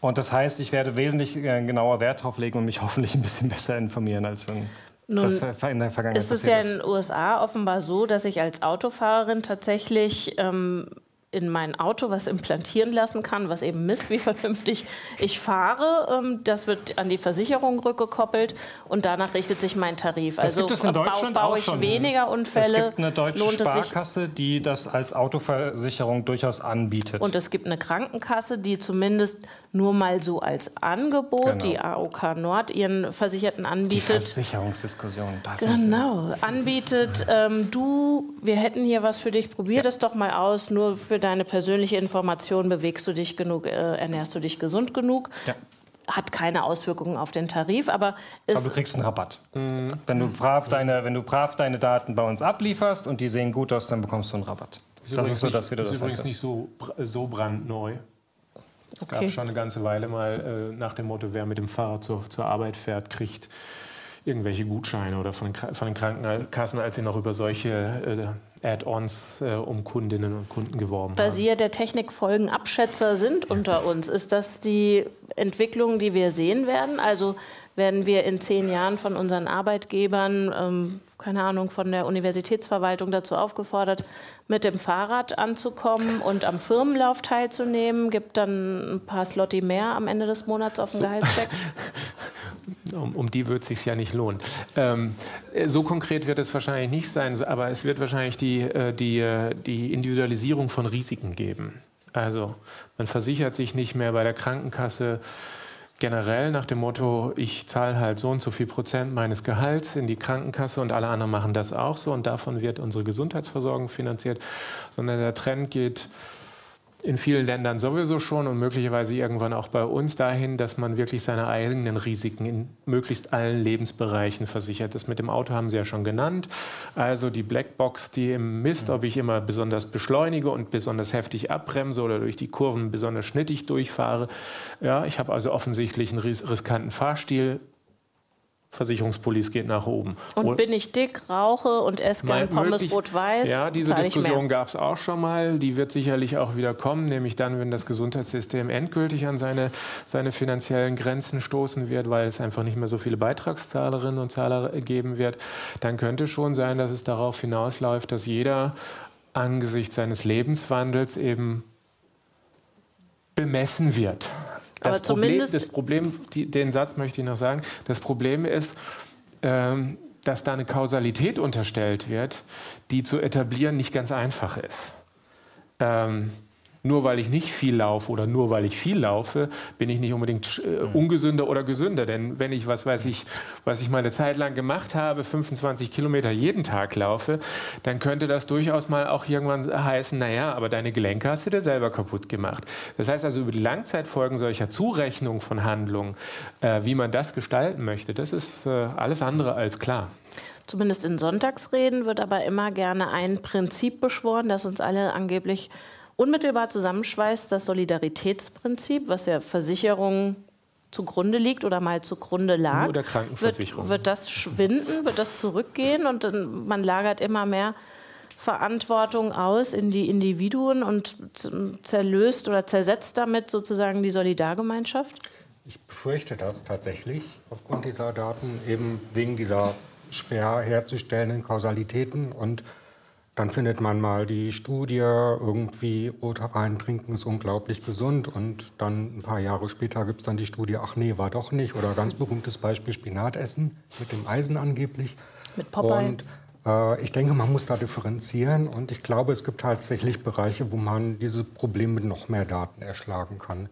Und das heißt, ich werde wesentlich äh, genauer Wert darauf legen und mich hoffentlich ein bisschen besser informieren als in, Nun, das in der Vergangenheit. Ist es ja in den USA offenbar so, dass ich als Autofahrerin tatsächlich ähm, in mein Auto was implantieren lassen kann, was eben misst, wie vernünftig ich fahre. Ähm, das wird an die Versicherung rückgekoppelt und danach richtet sich mein Tarif. Das also gibt es in Deutschland baue ich schon. weniger Unfälle. Es gibt eine deutsche Sparkasse, die das als Autoversicherung durchaus anbietet. Und es gibt eine Krankenkasse, die zumindest nur mal so als Angebot, genau. die AOK Nord ihren Versicherten anbietet. Die Versicherungsdiskussion. Das genau, anbietet. Ähm, du, wir hätten hier was für dich, probier ja. das doch mal aus, nur für deine persönliche Information, bewegst du dich genug, äh, ernährst du dich gesund genug? Ja hat keine Auswirkungen auf den Tarif, aber, aber du kriegst einen Rabatt. Mhm. Wenn, du brav deine, wenn du brav deine Daten bei uns ablieferst und die sehen gut aus, dann bekommst du einen Rabatt. Ist das ist so, dass wir das ist übrigens nicht so, so brandneu. Es okay. gab schon eine ganze Weile mal äh, nach dem Motto, wer mit dem Fahrrad zur, zur Arbeit fährt, kriegt irgendwelche Gutscheine oder von den, von den Krankenkassen, als sie noch über solche äh, Add-ons äh, um Kundinnen und Kunden geworben da haben. Da Sie ja der Technikfolgenabschätzer sind unter uns, ist das die Entwicklung, die wir sehen werden? Also werden wir in zehn Jahren von unseren Arbeitgebern, ähm, keine Ahnung, von der Universitätsverwaltung dazu aufgefordert, mit dem Fahrrad anzukommen und am Firmenlauf teilzunehmen. Gibt dann ein paar Slotti mehr am Ende des Monats auf dem so. Gehaltscheck? um, um, die wird es sich ja nicht lohnen. Ähm, so konkret wird es wahrscheinlich nicht sein, aber es wird wahrscheinlich die, äh, die, äh, die Individualisierung von Risiken geben. Also man versichert sich nicht mehr bei der Krankenkasse generell nach dem Motto, ich zahle halt so und so viel Prozent meines Gehalts in die Krankenkasse und alle anderen machen das auch so und davon wird unsere Gesundheitsversorgung finanziert, sondern der Trend geht in vielen Ländern sowieso schon und möglicherweise irgendwann auch bei uns dahin, dass man wirklich seine eigenen Risiken in möglichst allen Lebensbereichen versichert. Das mit dem Auto haben Sie ja schon genannt. Also die Blackbox, die im Mist, ob ich immer besonders beschleunige und besonders heftig abbremse oder durch die Kurven besonders schnittig durchfahre. Ja, ich habe also offensichtlich einen riskanten Fahrstil Versicherungspolice geht nach oben. Und Oder bin ich dick, rauche und esse gern Pommes rot-weiß? Ja, diese Diskussion gab es auch schon mal. Die wird sicherlich auch wieder kommen, nämlich dann, wenn das Gesundheitssystem endgültig an seine, seine finanziellen Grenzen stoßen wird, weil es einfach nicht mehr so viele Beitragszahlerinnen und Zahler geben wird. Dann könnte schon sein, dass es darauf hinausläuft, dass jeder angesichts seines Lebenswandels eben bemessen wird. Das Aber Problem, das Problem die, den Satz möchte ich noch sagen, das Problem ist, ähm, dass da eine Kausalität unterstellt wird, die zu etablieren nicht ganz einfach ist. Ähm, nur weil ich nicht viel laufe oder nur weil ich viel laufe, bin ich nicht unbedingt äh, mhm. ungesünder oder gesünder. Denn wenn ich, was weiß ich, was ich mal eine Zeit lang gemacht habe, 25 Kilometer jeden Tag laufe, dann könnte das durchaus mal auch irgendwann heißen, naja, aber deine Gelenke hast du dir selber kaputt gemacht. Das heißt also, über die Langzeitfolgen solcher Zurechnung von Handlungen, äh, wie man das gestalten möchte, das ist äh, alles andere als klar. Zumindest in Sonntagsreden wird aber immer gerne ein Prinzip beschworen, das uns alle angeblich unmittelbar zusammenschweißt, das Solidaritätsprinzip, was ja Versicherungen zugrunde liegt oder mal zugrunde lag. Nur der Krankenversicherung. Wird, wird das schwinden, wird das zurückgehen und dann, man lagert immer mehr Verantwortung aus in die Individuen und zerlöst oder zersetzt damit sozusagen die Solidargemeinschaft? Ich befürchte das tatsächlich aufgrund dieser Daten, eben wegen dieser schwer herzustellenden Kausalitäten. Und dann findet man mal die Studie, irgendwie Rotwein trinken ist unglaublich gesund. Und dann ein paar Jahre später gibt es dann die Studie, ach nee, war doch nicht. Oder ganz berühmtes Beispiel Spinatessen mit dem Eisen angeblich. Mit Popeye. Und äh, ich denke, man muss da differenzieren. Und ich glaube, es gibt tatsächlich Bereiche, wo man diese Probleme mit noch mehr Daten erschlagen kann.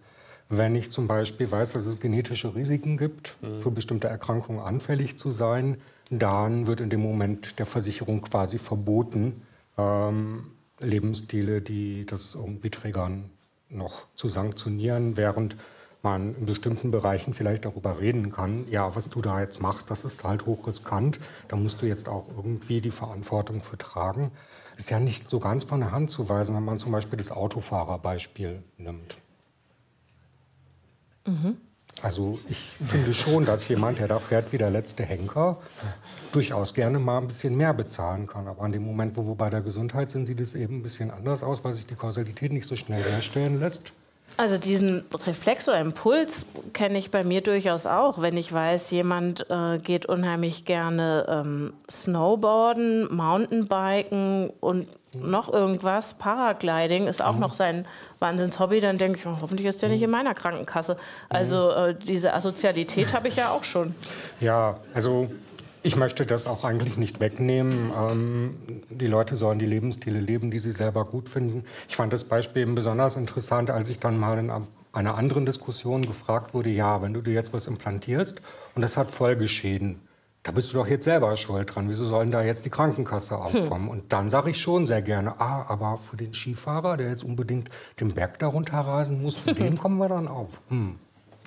Wenn ich zum Beispiel weiß, dass es genetische Risiken gibt, mhm. für bestimmte Erkrankungen anfällig zu sein, dann wird in dem Moment der Versicherung quasi verboten, ähm, Lebensstile, die das irgendwie triggern, noch zu sanktionieren, während man in bestimmten Bereichen vielleicht darüber reden kann, ja, was du da jetzt machst, das ist halt hochriskant, da musst du jetzt auch irgendwie die Verantwortung für tragen. Ist ja nicht so ganz von der Hand zu weisen, wenn man zum Beispiel das Autofahrerbeispiel nimmt. Mhm. Also ich finde schon, dass jemand, der da fährt wie der letzte Henker, durchaus gerne mal ein bisschen mehr bezahlen kann. Aber an dem Moment, wo wir bei der Gesundheit sind, sieht es eben ein bisschen anders aus, weil sich die Kausalität nicht so schnell herstellen lässt. Also diesen Reflex oder Impuls kenne ich bei mir durchaus auch, wenn ich weiß, jemand äh, geht unheimlich gerne ähm, Snowboarden, Mountainbiken und noch irgendwas, Paragliding ist auch mhm. noch sein Wahnsinnshobby, dann denke ich, oh, hoffentlich ist der nicht in meiner Krankenkasse. Also äh, diese Asozialität habe ich ja auch schon. Ja, also ich möchte das auch eigentlich nicht wegnehmen. Ähm, die Leute sollen die Lebensstile leben, die sie selber gut finden. Ich fand das Beispiel eben besonders interessant, als ich dann mal in einer anderen Diskussion gefragt wurde, ja, wenn du dir jetzt was implantierst und das hat Folgeschäden, da bist du doch jetzt selber schuld dran. Wieso sollen da jetzt die Krankenkasse hm. aufkommen? Hm. Und dann sage ich schon sehr gerne, ah, aber für den Skifahrer, der jetzt unbedingt den Berg darunter rasen muss, für den kommen wir dann auf. Hm.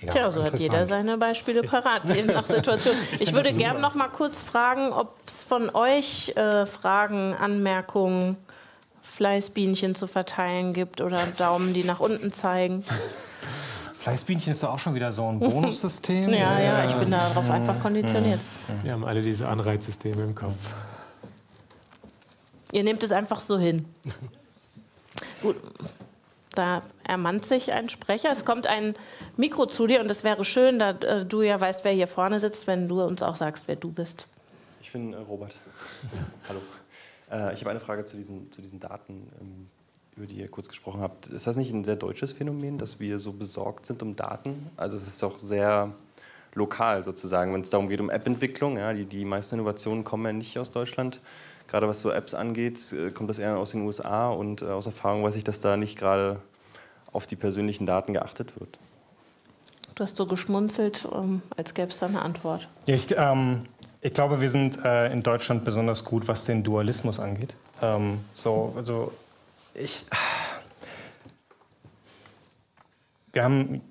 Ja, Tja, so hat jeder seine Beispiele parat, je nach Situation. Ich würde gerne noch mal kurz fragen, ob es von euch äh, Fragen, Anmerkungen, Fleißbienchen zu verteilen gibt oder Daumen, die nach unten zeigen. Fleißbienchen ist doch auch schon wieder so ein Bonussystem. ja, ja, ich bin darauf einfach konditioniert. Wir haben alle diese Anreizsysteme im Kopf. Ihr nehmt es einfach so hin. Gut, da ermannt sich ein Sprecher. Es kommt ein Mikro zu dir und es wäre schön, da äh, du ja weißt, wer hier vorne sitzt, wenn du uns auch sagst, wer du bist. Ich bin äh, Robert. Hallo. Äh, ich habe eine Frage zu diesen, zu diesen Daten, ähm, über die ihr kurz gesprochen habt. Ist das nicht ein sehr deutsches Phänomen, dass wir so besorgt sind um Daten? Also es ist doch sehr lokal sozusagen, wenn es darum geht um App-Entwicklung. Ja, die, die meisten Innovationen kommen ja nicht aus Deutschland gerade was so Apps angeht, äh, kommt das eher aus den USA und äh, aus Erfahrung weiß ich, dass da nicht gerade auf die persönlichen Daten geachtet wird. Du hast so geschmunzelt, um, als gäbe es da eine Antwort. Ich, ähm, ich, glaube, wir sind äh, in Deutschland besonders gut, was den Dualismus angeht. Ähm, so, also ich, wir haben,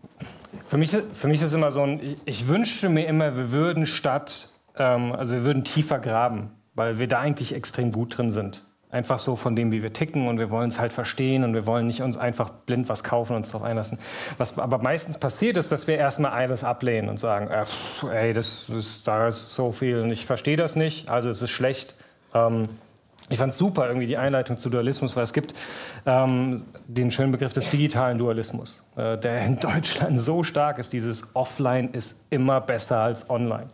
für mich, für mich ist immer so ein, ich, ich wünsche mir immer, wir würden statt, ähm, also wir würden tiefer graben weil wir da eigentlich extrem gut drin sind. Einfach so von dem, wie wir ticken und wir wollen es halt verstehen und wir wollen nicht uns einfach blind was kaufen und uns darauf einlassen. Was aber meistens passiert ist, dass wir erstmal alles ablehnen und sagen, äh, ey, das, das, da ist so viel und ich verstehe das nicht, also es ist schlecht. Ähm, ich fand super, irgendwie die Einleitung zu Dualismus, weil es gibt ähm, den schönen Begriff des digitalen Dualismus, äh, der in Deutschland so stark ist. Dieses Offline ist immer besser als Online.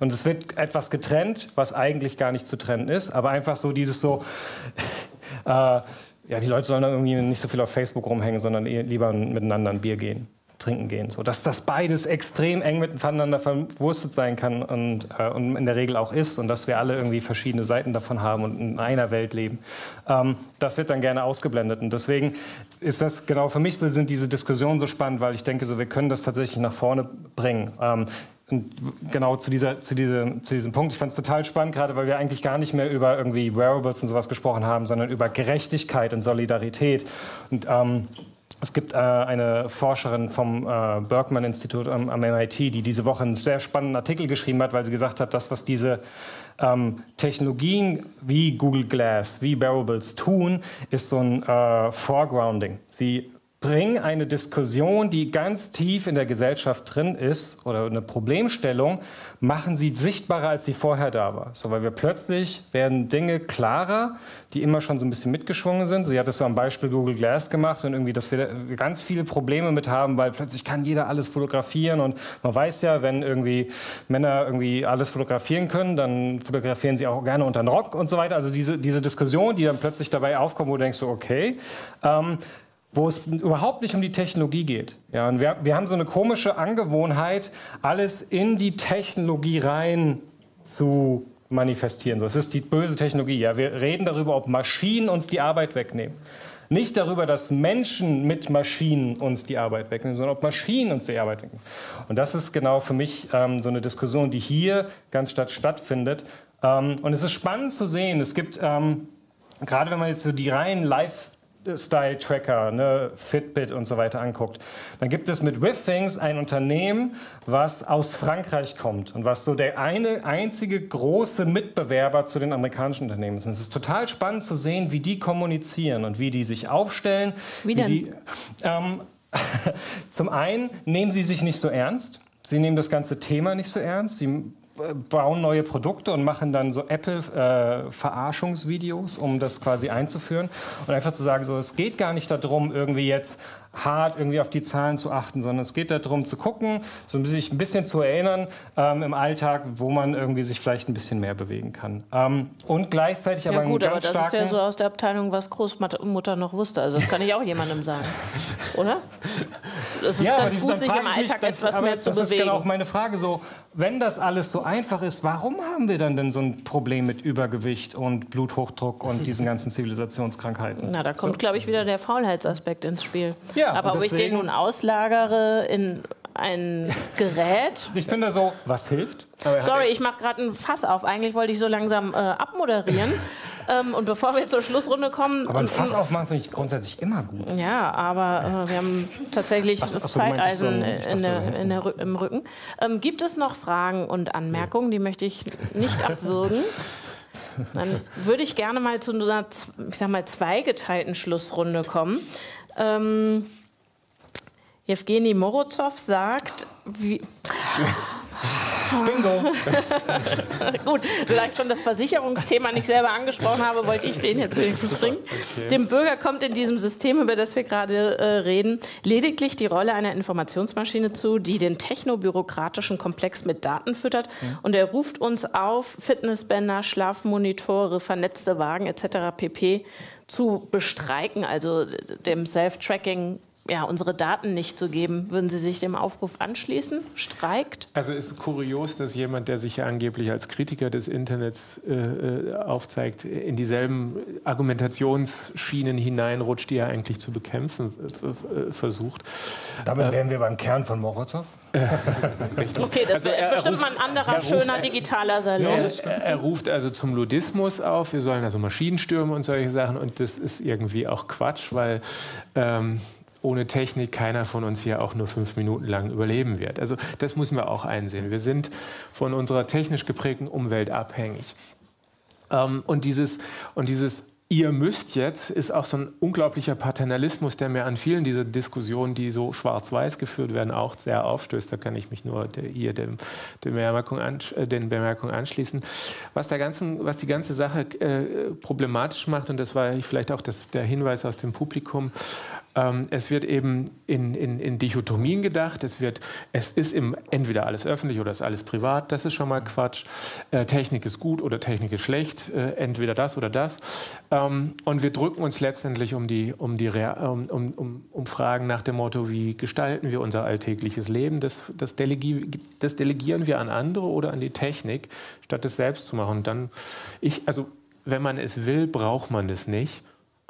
Und es wird etwas getrennt, was eigentlich gar nicht zu trennen ist, aber einfach so dieses so, äh, ja, die Leute sollen irgendwie nicht so viel auf Facebook rumhängen, sondern lieber miteinander ein Bier gehen. Trinken gehen. So, dass das beides extrem eng miteinander verwurstet sein kann und, äh, und in der Regel auch ist und dass wir alle irgendwie verschiedene Seiten davon haben und in einer Welt leben. Ähm, das wird dann gerne ausgeblendet. Und deswegen ist das genau für mich so, sind diese Diskussionen so spannend, weil ich denke, so, wir können das tatsächlich nach vorne bringen. Ähm, und genau zu, dieser, zu, diese, zu diesem Punkt. Ich fand es total spannend, gerade weil wir eigentlich gar nicht mehr über irgendwie Wearables und sowas gesprochen haben, sondern über Gerechtigkeit und Solidarität. Und ähm, es gibt äh, eine Forscherin vom äh, Berkman-Institut am, am, MIT, die diese Woche einen sehr spannenden Artikel geschrieben hat, weil sie gesagt hat, das, was diese ähm, Technologien wie Google Glass, wie Wearables tun, ist so ein äh, Foregrounding. Sie bringen eine Diskussion, die ganz tief in der Gesellschaft drin ist oder eine Problemstellung, machen sie sichtbarer, als sie vorher da war. So, weil wir plötzlich werden Dinge klarer, die immer schon so ein bisschen mitgeschwungen sind. Sie hat es so am Beispiel Google Glass gemacht und irgendwie, dass wir ganz viele Probleme mit haben, weil plötzlich kann jeder alles fotografieren und man weiß ja, wenn irgendwie Männer irgendwie alles fotografieren können, dann fotografieren sie auch gerne unter den Rock und so weiter. Also diese, diese Diskussion, die dann plötzlich dabei aufkommt, wo du denkst so, okay, ähm, wo es überhaupt nicht um die Technologie geht. Ja, und wir, wir haben so eine komische Angewohnheit, alles in die Technologie rein zu manifestieren. So, es ist die böse Technologie. Ja, wir reden darüber, ob Maschinen uns die Arbeit wegnehmen. Nicht darüber, dass Menschen mit Maschinen uns die Arbeit wegnehmen, sondern ob Maschinen uns die Arbeit wegnehmen. Und das ist genau für mich ähm, so eine Diskussion, die hier ganz statt stattfindet. Ähm, und es ist spannend zu sehen, es gibt, ähm, gerade wenn man jetzt so die reinen Live- Style-Tracker, ne, Fitbit und so weiter anguckt, dann gibt es mit Withings ein Unternehmen, was aus Frankreich kommt und was so der eine einzige große Mitbewerber zu den amerikanischen Unternehmen ist. Und es ist total spannend zu sehen, wie die kommunizieren und wie die sich aufstellen. Wie, denn? Die, ähm, zum einen nehmen sie sich nicht so ernst. Sie nehmen das ganze Thema nicht so ernst. Sie bauen neue Produkte und machen dann so Apple-Verarschungsvideos, äh, um das quasi einzuführen. Und einfach zu sagen, so, es geht gar nicht darum, irgendwie jetzt hart irgendwie auf die Zahlen zu achten, sondern es geht darum zu gucken, so sich ein bisschen zu erinnern ähm, im Alltag, wo man irgendwie sich vielleicht ein bisschen mehr bewegen kann. Ähm, und gleichzeitig ja, aber gut, aber das starken... ist ja so aus der Abteilung, was Großmutter noch wusste. Also das kann ich auch jemandem sagen, oder? Es ist ja, ganz gut, sich im Alltag mich, etwas mehr zu bewegen. Das ist genau auch meine Frage so, wenn das alles so einfach ist, warum haben wir dann denn so ein Problem mit Übergewicht und Bluthochdruck und diesen ganzen Zivilisationskrankheiten? Na, da kommt, so. glaube ich, wieder der Faulheitsaspekt ins Spiel. Ja, aber ob ich den nun auslagere in ein Gerät. Ich bin da so, was hilft? Sorry, ich mache gerade ein Fass auf. Eigentlich wollte ich so langsam äh, abmoderieren. ähm, und bevor wir zur Schlussrunde kommen. Aber ein Fass aufmachen finde ich grundsätzlich immer gut. Ja, aber äh, wir haben tatsächlich ach, das ach Zeiteisen so, in der, in der, im Rücken. Ähm, gibt es noch Fragen und Anmerkungen? Die möchte ich nicht abwürgen. Dann würde ich gerne mal zu einer, ich sag mal, zweigeteilten Schlussrunde kommen. Ähm, Evgeny Morozov sagt, wie. Bingo. Gut, vielleicht schon das Versicherungsthema nicht selber angesprochen habe, wollte ich den jetzt wenigstens bringen. Okay. Dem Bürger kommt in diesem System, über das wir gerade äh, reden, lediglich die Rolle einer Informationsmaschine zu, die den technobürokratischen Komplex mit Daten füttert. Mhm. Und er ruft uns auf, Fitnessbänder, Schlafmonitore, vernetzte Wagen etc. pp. zu bestreiken, also dem Self-Tracking ja, unsere Daten nicht zu geben. Würden Sie sich dem Aufruf anschließen? Streikt? Also ist kurios, dass jemand, der sich ja angeblich als Kritiker des Internets äh, äh aufzeigt, in dieselben Argumentationsschienen hineinrutscht, die er eigentlich zu bekämpfen äh, versucht. Damit wären wir beim Kern von Morozow. okay, das also wäre bestimmt ruft, mal ein anderer ruft, schöner digitaler Salon. Er, er, ruft also zum Ludismus auf, wir sollen also Maschinen stürmen und solche Sachen und das ist irgendwie auch Quatsch, weil ähm, ohne Technik keiner von uns hier auch nur fünf Minuten lang überleben wird. Also das müssen wir auch einsehen. Wir sind von unserer technisch geprägten Umwelt abhängig. Ähm, und dieses, und dieses ihr müsst jetzt, ist auch so ein unglaublicher Paternalismus, der mir an vielen dieser Diskussionen, die so schwarz-weiß geführt werden, auch sehr aufstößt. Da kann ich mich nur hier dem, dem Bemerkung äh, den Bemerkungen anschließen. Was, der ganzen, was die ganze Sache äh, problematisch macht, und das war vielleicht auch das, der Hinweis aus dem Publikum, Ähm, es wird eben in, in, in, Dichotomien gedacht. Es, wird, es ist im, entweder alles öffentlich oder ist alles privat. Das ist schon mal Quatsch. Äh, Technik ist gut oder Technik ist schlecht. Äh, entweder das oder das. Ähm, und wir drücken uns letztendlich um, die, um, die, um, um, um Fragen nach dem Motto, wie gestalten wir unser alltägliches Leben? Das, das, delegi das delegieren wir an andere oder an die Technik, statt es selbst zu machen. Und dann, ich, also, wenn man es will, braucht man es nicht.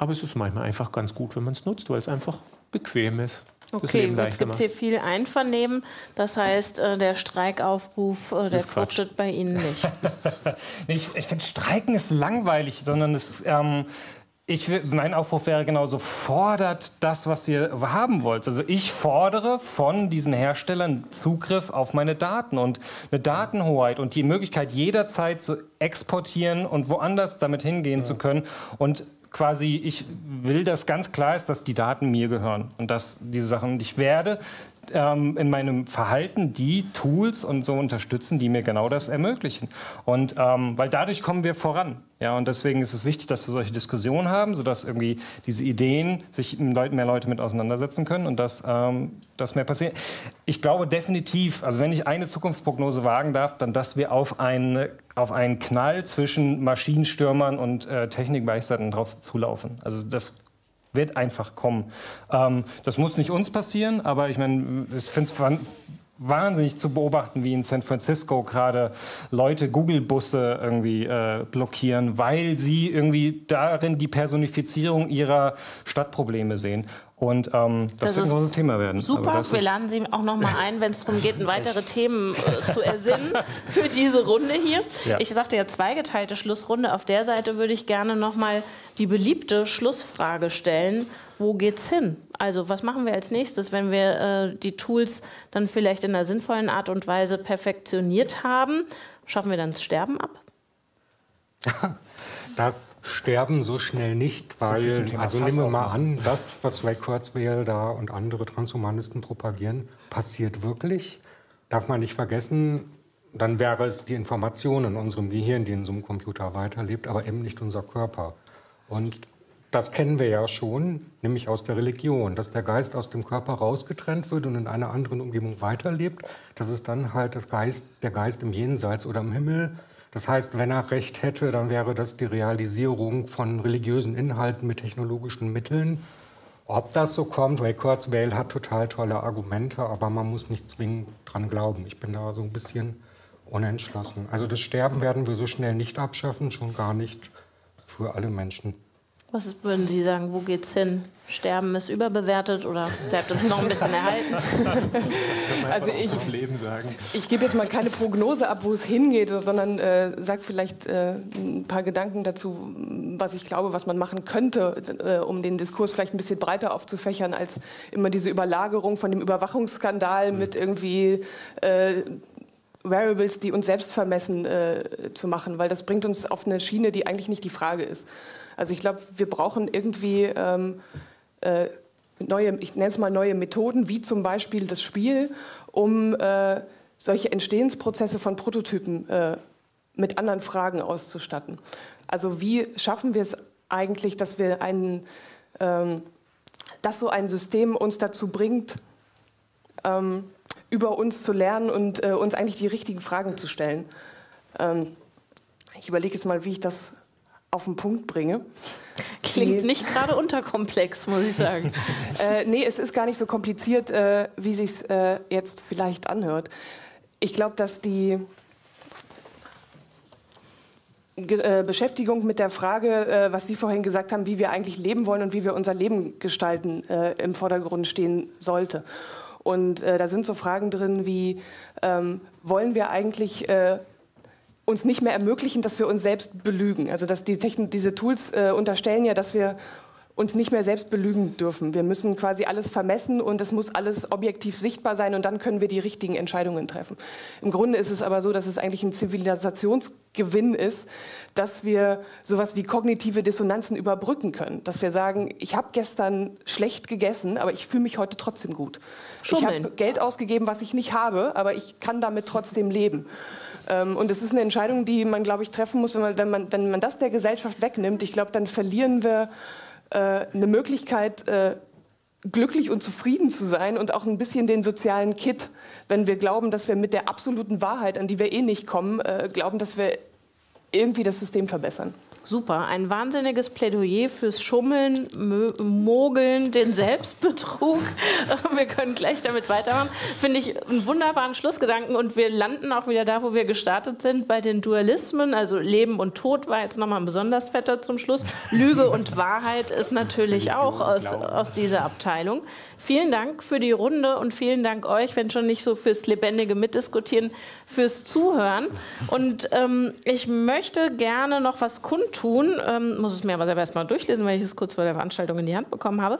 Aber es ist manchmal einfach ganz gut, wenn man es nutzt, weil es einfach bequem ist. Okay, jetzt gibt es hier viel Einvernehmen. Das heißt, äh, der Streikaufruf, äh, der fruchtet bei Ihnen nicht. ich, ich finde, Streiken ist langweilig, sondern es, ähm, ich, mein Aufruf wäre genauso, fordert das, was ihr haben wollt. Also ich fordere von diesen Herstellern Zugriff auf meine Daten und eine Datenhoheit und die Möglichkeit, jederzeit zu exportieren und woanders damit hingehen ja. zu können. Und quasi, ich will, dass ganz klar ist, dass die Daten mir gehören und dass diese Sachen, ich werde ähm, in meinem Verhalten die Tools und so unterstützen, die mir genau das ermöglichen. Und ähm, weil dadurch kommen wir voran. Ja, und deswegen ist es wichtig, dass wir solche Diskussionen haben, sodass irgendwie diese Ideen sich mehr Leute mit auseinandersetzen können und dass ähm, das mehr passiert. Ich glaube definitiv, also wenn ich eine Zukunftsprognose wagen darf, dann, dass wir auf, eine, auf einen Knall zwischen Maschinenstürmern und äh, Technikbegeisterten drauf zulaufen. Also das wird einfach kommen. Ähm, das muss nicht uns passieren, aber ich meine, ich finde es wahnsinnig zu beobachten, wie in San Francisco gerade Leute Google-Busse irgendwie äh, blockieren, weil sie irgendwie darin die Personifizierung ihrer Stadtprobleme sehen. Und ähm, das, das, wird ein großes Thema werden. Super, wir laden Sie auch noch mal ein, wenn es darum geht, weitere Themen äh, zu ersinnen für diese Runde hier. Ja. Ich sagte ja zweigeteilte Schlussrunde. Auf der Seite würde ich gerne noch mal die beliebte Schlussfrage stellen. Wo geht's hin? Also was machen wir als nächstes, wenn wir äh, die Tools dann vielleicht in einer sinnvollen Art und Weise perfektioniert haben? Schaffen wir dann das Sterben ab? das sterben so schnell nicht, weil, so also nehmen wir mal an, das, was Ray Kurzweil da und andere Transhumanisten propagieren, passiert wirklich. Darf man nicht vergessen, dann wäre es die Information in unserem Gehirn, die in so einem Computer weiterlebt, aber eben nicht unser Körper. Und das kennen wir ja schon, nämlich aus der Religion, dass der Geist aus dem Körper rausgetrennt wird und in einer anderen Umgebung weiterlebt. Das ist dann halt das Geist, der Geist im Jenseits oder im Himmel das heißt, wenn er recht hätte, dann wäre das die Realisierung von religiösen Inhalten mit technologischen Mitteln. Ob das so kommt, Ray Kurzweil hat total tolle Argumente, aber man muss nicht zwingend dran glauben. Ich bin da so ein bisschen unentschlossen. Also das Sterben werden wir so schnell nicht abschaffen, schon gar nicht für alle Menschen. Was würden Sie sagen, wo geht's hin? Sterben ist überbewertet oder bleibt uns noch ein bisschen erhalten? also ich, das Leben sagen. ich gebe jetzt mal keine Prognose ab, wo es hingeht, sondern äh, sage vielleicht äh, ein paar Gedanken dazu, was ich glaube, was man machen könnte, äh, um den Diskurs vielleicht ein bisschen breiter aufzufächern, als immer diese Überlagerung von dem Überwachungsskandal mhm. mit irgendwie äh, Variables, die uns selbst vermessen, äh, zu machen, weil das bringt uns auf eine Schiene, die eigentlich nicht die Frage ist. Also ich glaube, wir brauchen irgendwie ähm, äh, neue, ich nenne es mal neue Methoden, wie zum Beispiel das Spiel, um äh, solche Entstehensprozesse von Prototypen äh, mit anderen Fragen auszustatten. Also wie schaffen wir es eigentlich, dass wir einen, ähm, dass so ein System uns dazu bringt, ähm, über uns zu lernen und äh, uns eigentlich die richtigen Fragen zu stellen. Ähm, ich überlege jetzt mal, wie ich das auf den Punkt bringe. Klingt die, nicht gerade unterkomplex, muss ich sagen. äh, nee, es ist gar nicht so kompliziert, äh, wie sich äh, jetzt vielleicht anhört. Ich glaube, dass die äh, Beschäftigung mit der Frage, äh, was Sie vorhin gesagt haben, wie wir eigentlich leben wollen und wie wir unser Leben gestalten, äh, im Vordergrund stehen sollte. Und da sind so Fragen drin wie, ähm, wollen wir eigentlich uns nicht mehr ermöglichen, dass wir uns selbst belügen. Also dass die Techn diese Tools äh, unterstellen ja, dass wir uns nicht mehr selbst belügen dürfen. Wir müssen quasi alles vermessen und es muss alles objektiv sichtbar sein und dann können wir die richtigen Entscheidungen treffen. Im Grunde ist es aber so, dass es eigentlich ein Zivilisationsgewinn ist, dass wir sowas wie kognitive Dissonanzen überbrücken können. Dass wir sagen, ich habe gestern schlecht gegessen, aber ich fühle mich heute trotzdem gut. Schummeln. Ich habe Geld ausgegeben, was ich nicht habe, aber ich kann damit trotzdem leben. Ähm, und es ist eine Entscheidung, die man, glaube ich, treffen muss, wenn man, wenn man, wenn man das der Gesellschaft wegnimmt. Ich glaube, dann verlieren wir äh, eine Möglichkeit, äh, glücklich und zufrieden zu sein und auch ein bisschen den sozialen Kit, wenn wir glauben, dass wir mit der absoluten Wahrheit, an die wir eh nicht kommen, äh, glauben, dass wir irgendwie das System verbessern. Super, ein wahnsinniges Plädoyer fürs Schummeln, Mogeln, den Selbstbetrug. Wir können gleich damit weitermachen. Finde ich einen wunderbaren Schlussgedanken und wir landen auch wieder da, wo wir gestartet sind, bei den Dualismen. Also Leben und Tod war jetzt nochmal ein besonders fetter zum Schluss. Lüge und Wahrheit ist natürlich auch aus, aus dieser Abteilung. Vielen Dank für die Runde und vielen Dank euch, wenn schon nicht so fürs lebendige Mitdiskutieren, fürs Zuhören. Und ähm, ich möchte gerne noch was kundtun, ähm, muss es mir aber selber erstmal durchlesen, weil ich es kurz vor der Veranstaltung in die Hand bekommen habe.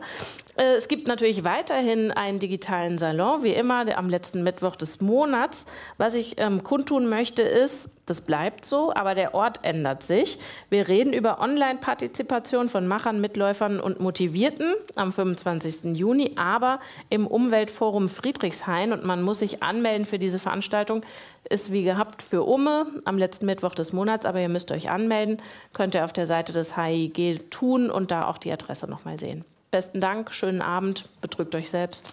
Äh, es gibt natürlich weiterhin einen digitalen Salon, wie immer, am letzten Mittwoch des Monats. Was ich ähm, kundtun möchte, ist, das bleibt so, aber der Ort ändert sich. Wir reden über Online-Partizipation von Machern, Mitläufern und Motivierten am 25. Juni, aber im Umweltforum Friedrichshain und man muss sich anmelden für diese Veranstaltung. Ist wie gehabt für Umme am letzten Mittwoch des Monats, aber ihr müsst euch anmelden. Könnt ihr auf der Seite des HIG tun und da auch die Adresse nochmal sehen. Besten Dank, schönen Abend, betrügt euch selbst.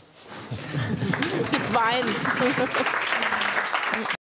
es gibt Wein.